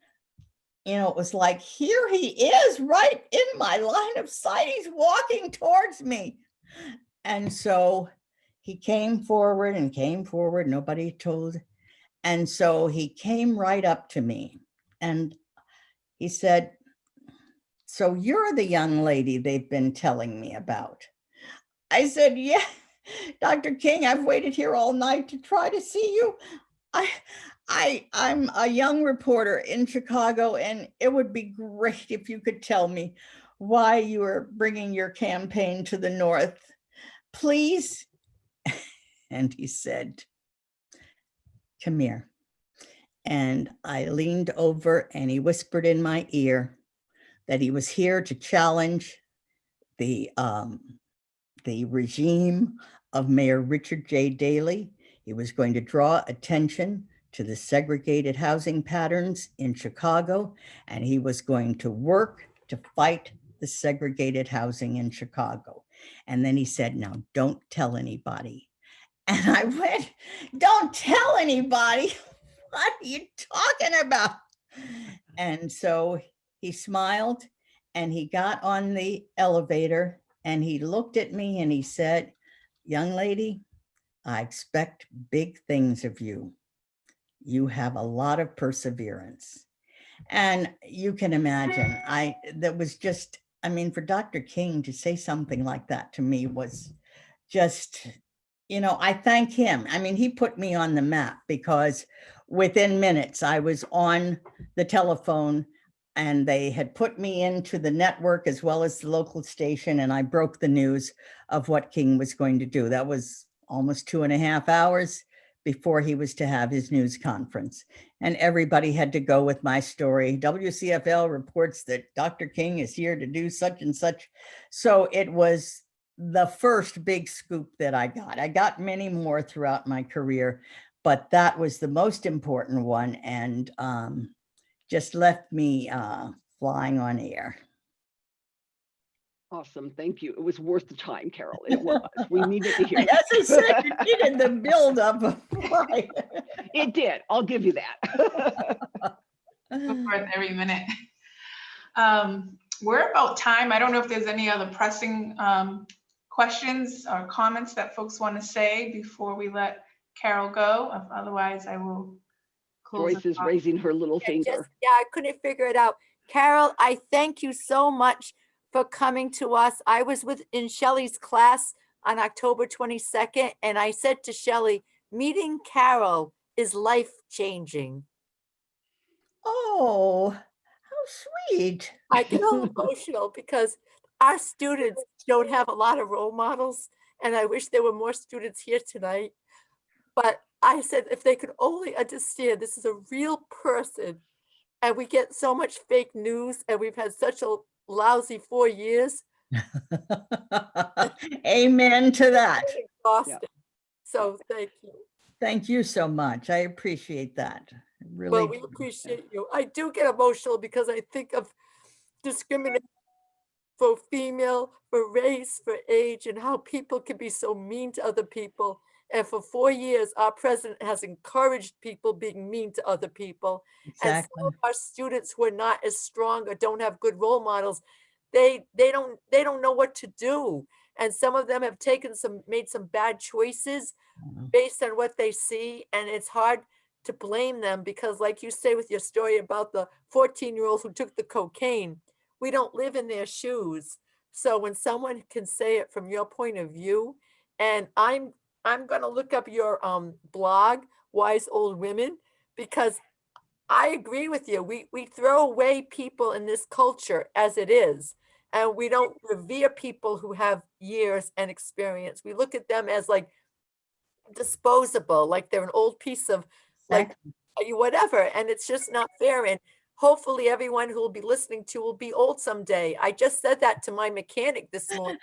you know, it was like, here he is right in my line of sight. He's walking towards me. And so he came forward and came forward. Nobody told. And so he came right up to me and he said, so you're the young lady they've been telling me about. I said, yeah, (laughs) Dr. King, I've waited here all night to try to see you. I, I, I'm a young reporter in Chicago and it would be great if you could tell me why you are bringing your campaign to the North. Please. (laughs) And he said, come here. And I leaned over and he whispered in my ear that he was here to challenge the, um, the regime of Mayor Richard J. Daley. He was going to draw attention to the segregated housing patterns in Chicago, and he was going to work to fight the segregated housing in Chicago. And then he said, now don't tell anybody. And I went, don't tell anybody. (laughs) What are you talking about? And so he smiled and he got on the elevator and he looked at me and he said, young lady, I expect big things of you. You have a lot of perseverance. And you can imagine, I, that was just, I mean, for Dr. King to say something like that to me was just, you know, I thank him. I mean, he put me on the map because within minutes I was on the telephone and they had put me into the network as well as the local station, and I broke the news of what King was going to do. That was almost two and a half hours before he was to have his news conference. And everybody had to go with my story. WCFL reports that Dr. King is here to do such and such. So it was the first big scoop that I got. I got many more throughout my career, but that was the most important one and um, just left me uh, flying on air. Awesome, thank you. It was worth the time, Carole. It (laughs) was. We needed to hear. it. As I said, you needed the (laughs) buildup of why. It did. I'll give you that. worth every minute. Um, we're about time. I don't know if there's any other pressing um, questions or comments that folks want to say before we let Carole go. Otherwise, I will close. Joyce is raising her little Yeah, just- finger. Yeah, I couldn't figure it out. Carole, I thank you so much for coming to us. I was with, in Shelley's class on October 22nd, and I said to Shelley, meeting Carole is life-changing. Oh, how sweet. I get all (laughs) emotional because our students don't have a lot of role models, and I wish there were more students here tonight. But I said, if they could only understand this is a real person, and we get so much fake news, and we've had such a lousy four years, (laughs) Amen to that. exhausting. So thank you. Thank you so much. I appreciate that. I Really. Well, we appreciate you. I do get emotional because I think of discrimination for female, for race, for age, and how people can be so mean to other people. And for four years, our president has encouraged people being mean to other people. Exactly. And some of our students who are not as strong or don't have good role models, they they don't they don't know what to do. And some of them have taken some made some bad choices Mhm. based on what they see and it's hard to blame them because like you say with your story about the 14 year old who took the cocaine we don't live in their shoes so when someone can say it from your point of view and i'm i'm going to look up your um blog wise old women because i agree with you we we throw away people in this culture as it is and we don't revere people who have years and experience we look at them as like disposable, like they're an old piece of like you- whatever, and it's just not fair. And hopefully, everyone who will be listening to will be old someday. I just said that to my mechanic this (laughs) morning.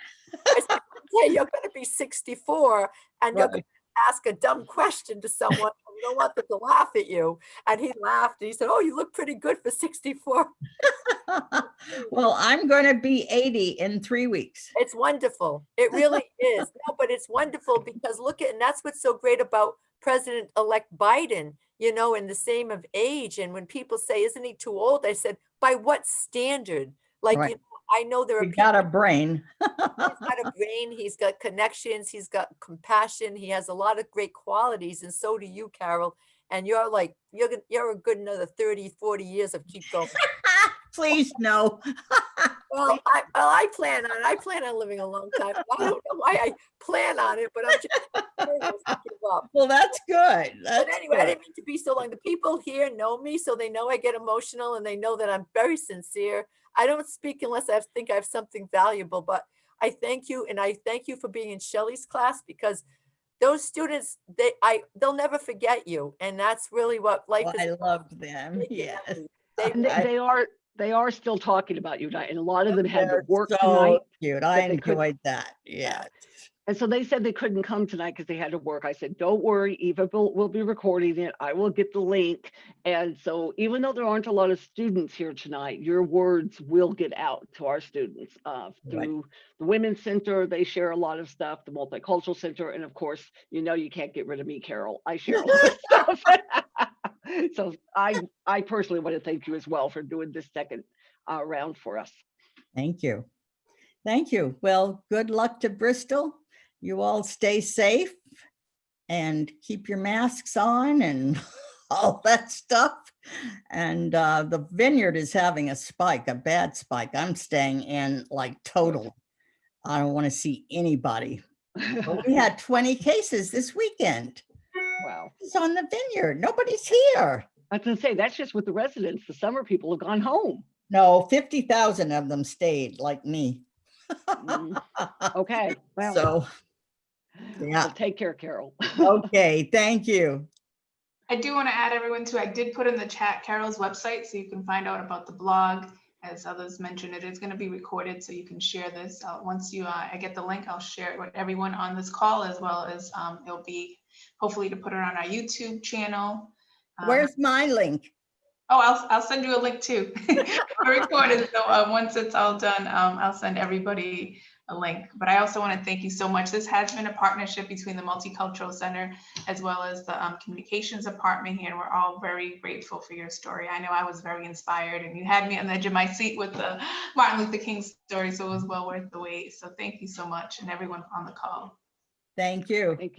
I said, "Yeah, you're going to be 64, and you're going to ask a dumb question to someone. Don't want them to laugh at you." And he laughed, and he said, "Oh, you look pretty good for 64." (laughs) Well, I'm going to be 80 in three weeks. It's wonderful. It really (laughs) is. No, but it's wonderful because look at, and that's what's so great about President-elect Biden, you know, in the same of age. And when people say, isn't he too old? I said, by what standard? Like, Right. you know, I know there are people, got a brain. he's got a brain, he's got connections, he's got compassion, he has a lot of great qualities. And so do you, Carole. And you're like, you're, you're a good another 30, 40 years of keep going. (laughs) Please, no. (laughs) Well, I, well, I plan on, I plan on living a long time. I don't know why I plan on it, but I'm just to give up. Well, that's good. But That's anyway, I good. didn't mean to be so long. The people here know me, so they know I get emotional and they know that I'm very sincere. I don't speak unless I think I have something valuable, but I thank you and I thank you for being in Shelley's class because those students, they, I, they'll never forget you. And that's really what life Well, is. I loved them. making Yes. Uh, they, they, I- they are, they are still talking about you tonight, and a lot of them had to work so tonight. Cute. I they could- enjoyed that. Yeah. And so they said they couldn't come tonight because they had to work. I said, don't worry, Eva will, will be recording it. I will get the link. And so even though there aren't a lot of students here tonight, your words will get out to our students. Uh, Right. through the Women's Center, they share a lot of stuff, the Multicultural Center, and of course, you know, you can't get rid of me, Carole. I share a lot of (laughs) stuff. (laughs) So I, I personally want to thank you as well for doing this second uh, round for us. Thank you. Thank you. Well, good luck to Bristol. You all stay safe and keep your masks on and (laughs) all that stuff. And uh, the vineyard is having a spike, a bad spike. I'm staying in like total. I don't want to see anybody. We had (laughs) 20 cases this weekend. Wow. It's on the vineyard. Nobody's here. I was gonna say, that's just with the residents. The summer people have gone home. No, 50,000 of them stayed like me. Mm, (laughs) Okay, well, So, well, yeah, take care, Carole. (laughs) okay, thank you. I do want to add everyone to, I did put in the chat Carole's website so you can find out about the blog. As others mentioned, it is going to be recorded so you can share this. Uh, Once you, uh, I get the link, I'll share it with everyone on this call as well as um, it'll be hopefully to put it on our YouTube channel. Um, Where's my link? Oh, I'll, I'll send you a link too. (laughs) We're recorded, so uh, once it's all done, um, I'll send everybody a link. But I also want to thank you so much. This has been a partnership between the Multicultural Center as well as the um, Communications Department here. and We're all very grateful for your story. I know I was very inspired and you had me on the edge of my seat with the (laughs) Martin Luther King story, so it was well worth the wait. So thank you so much and everyone on the call. Thank you. Thank you.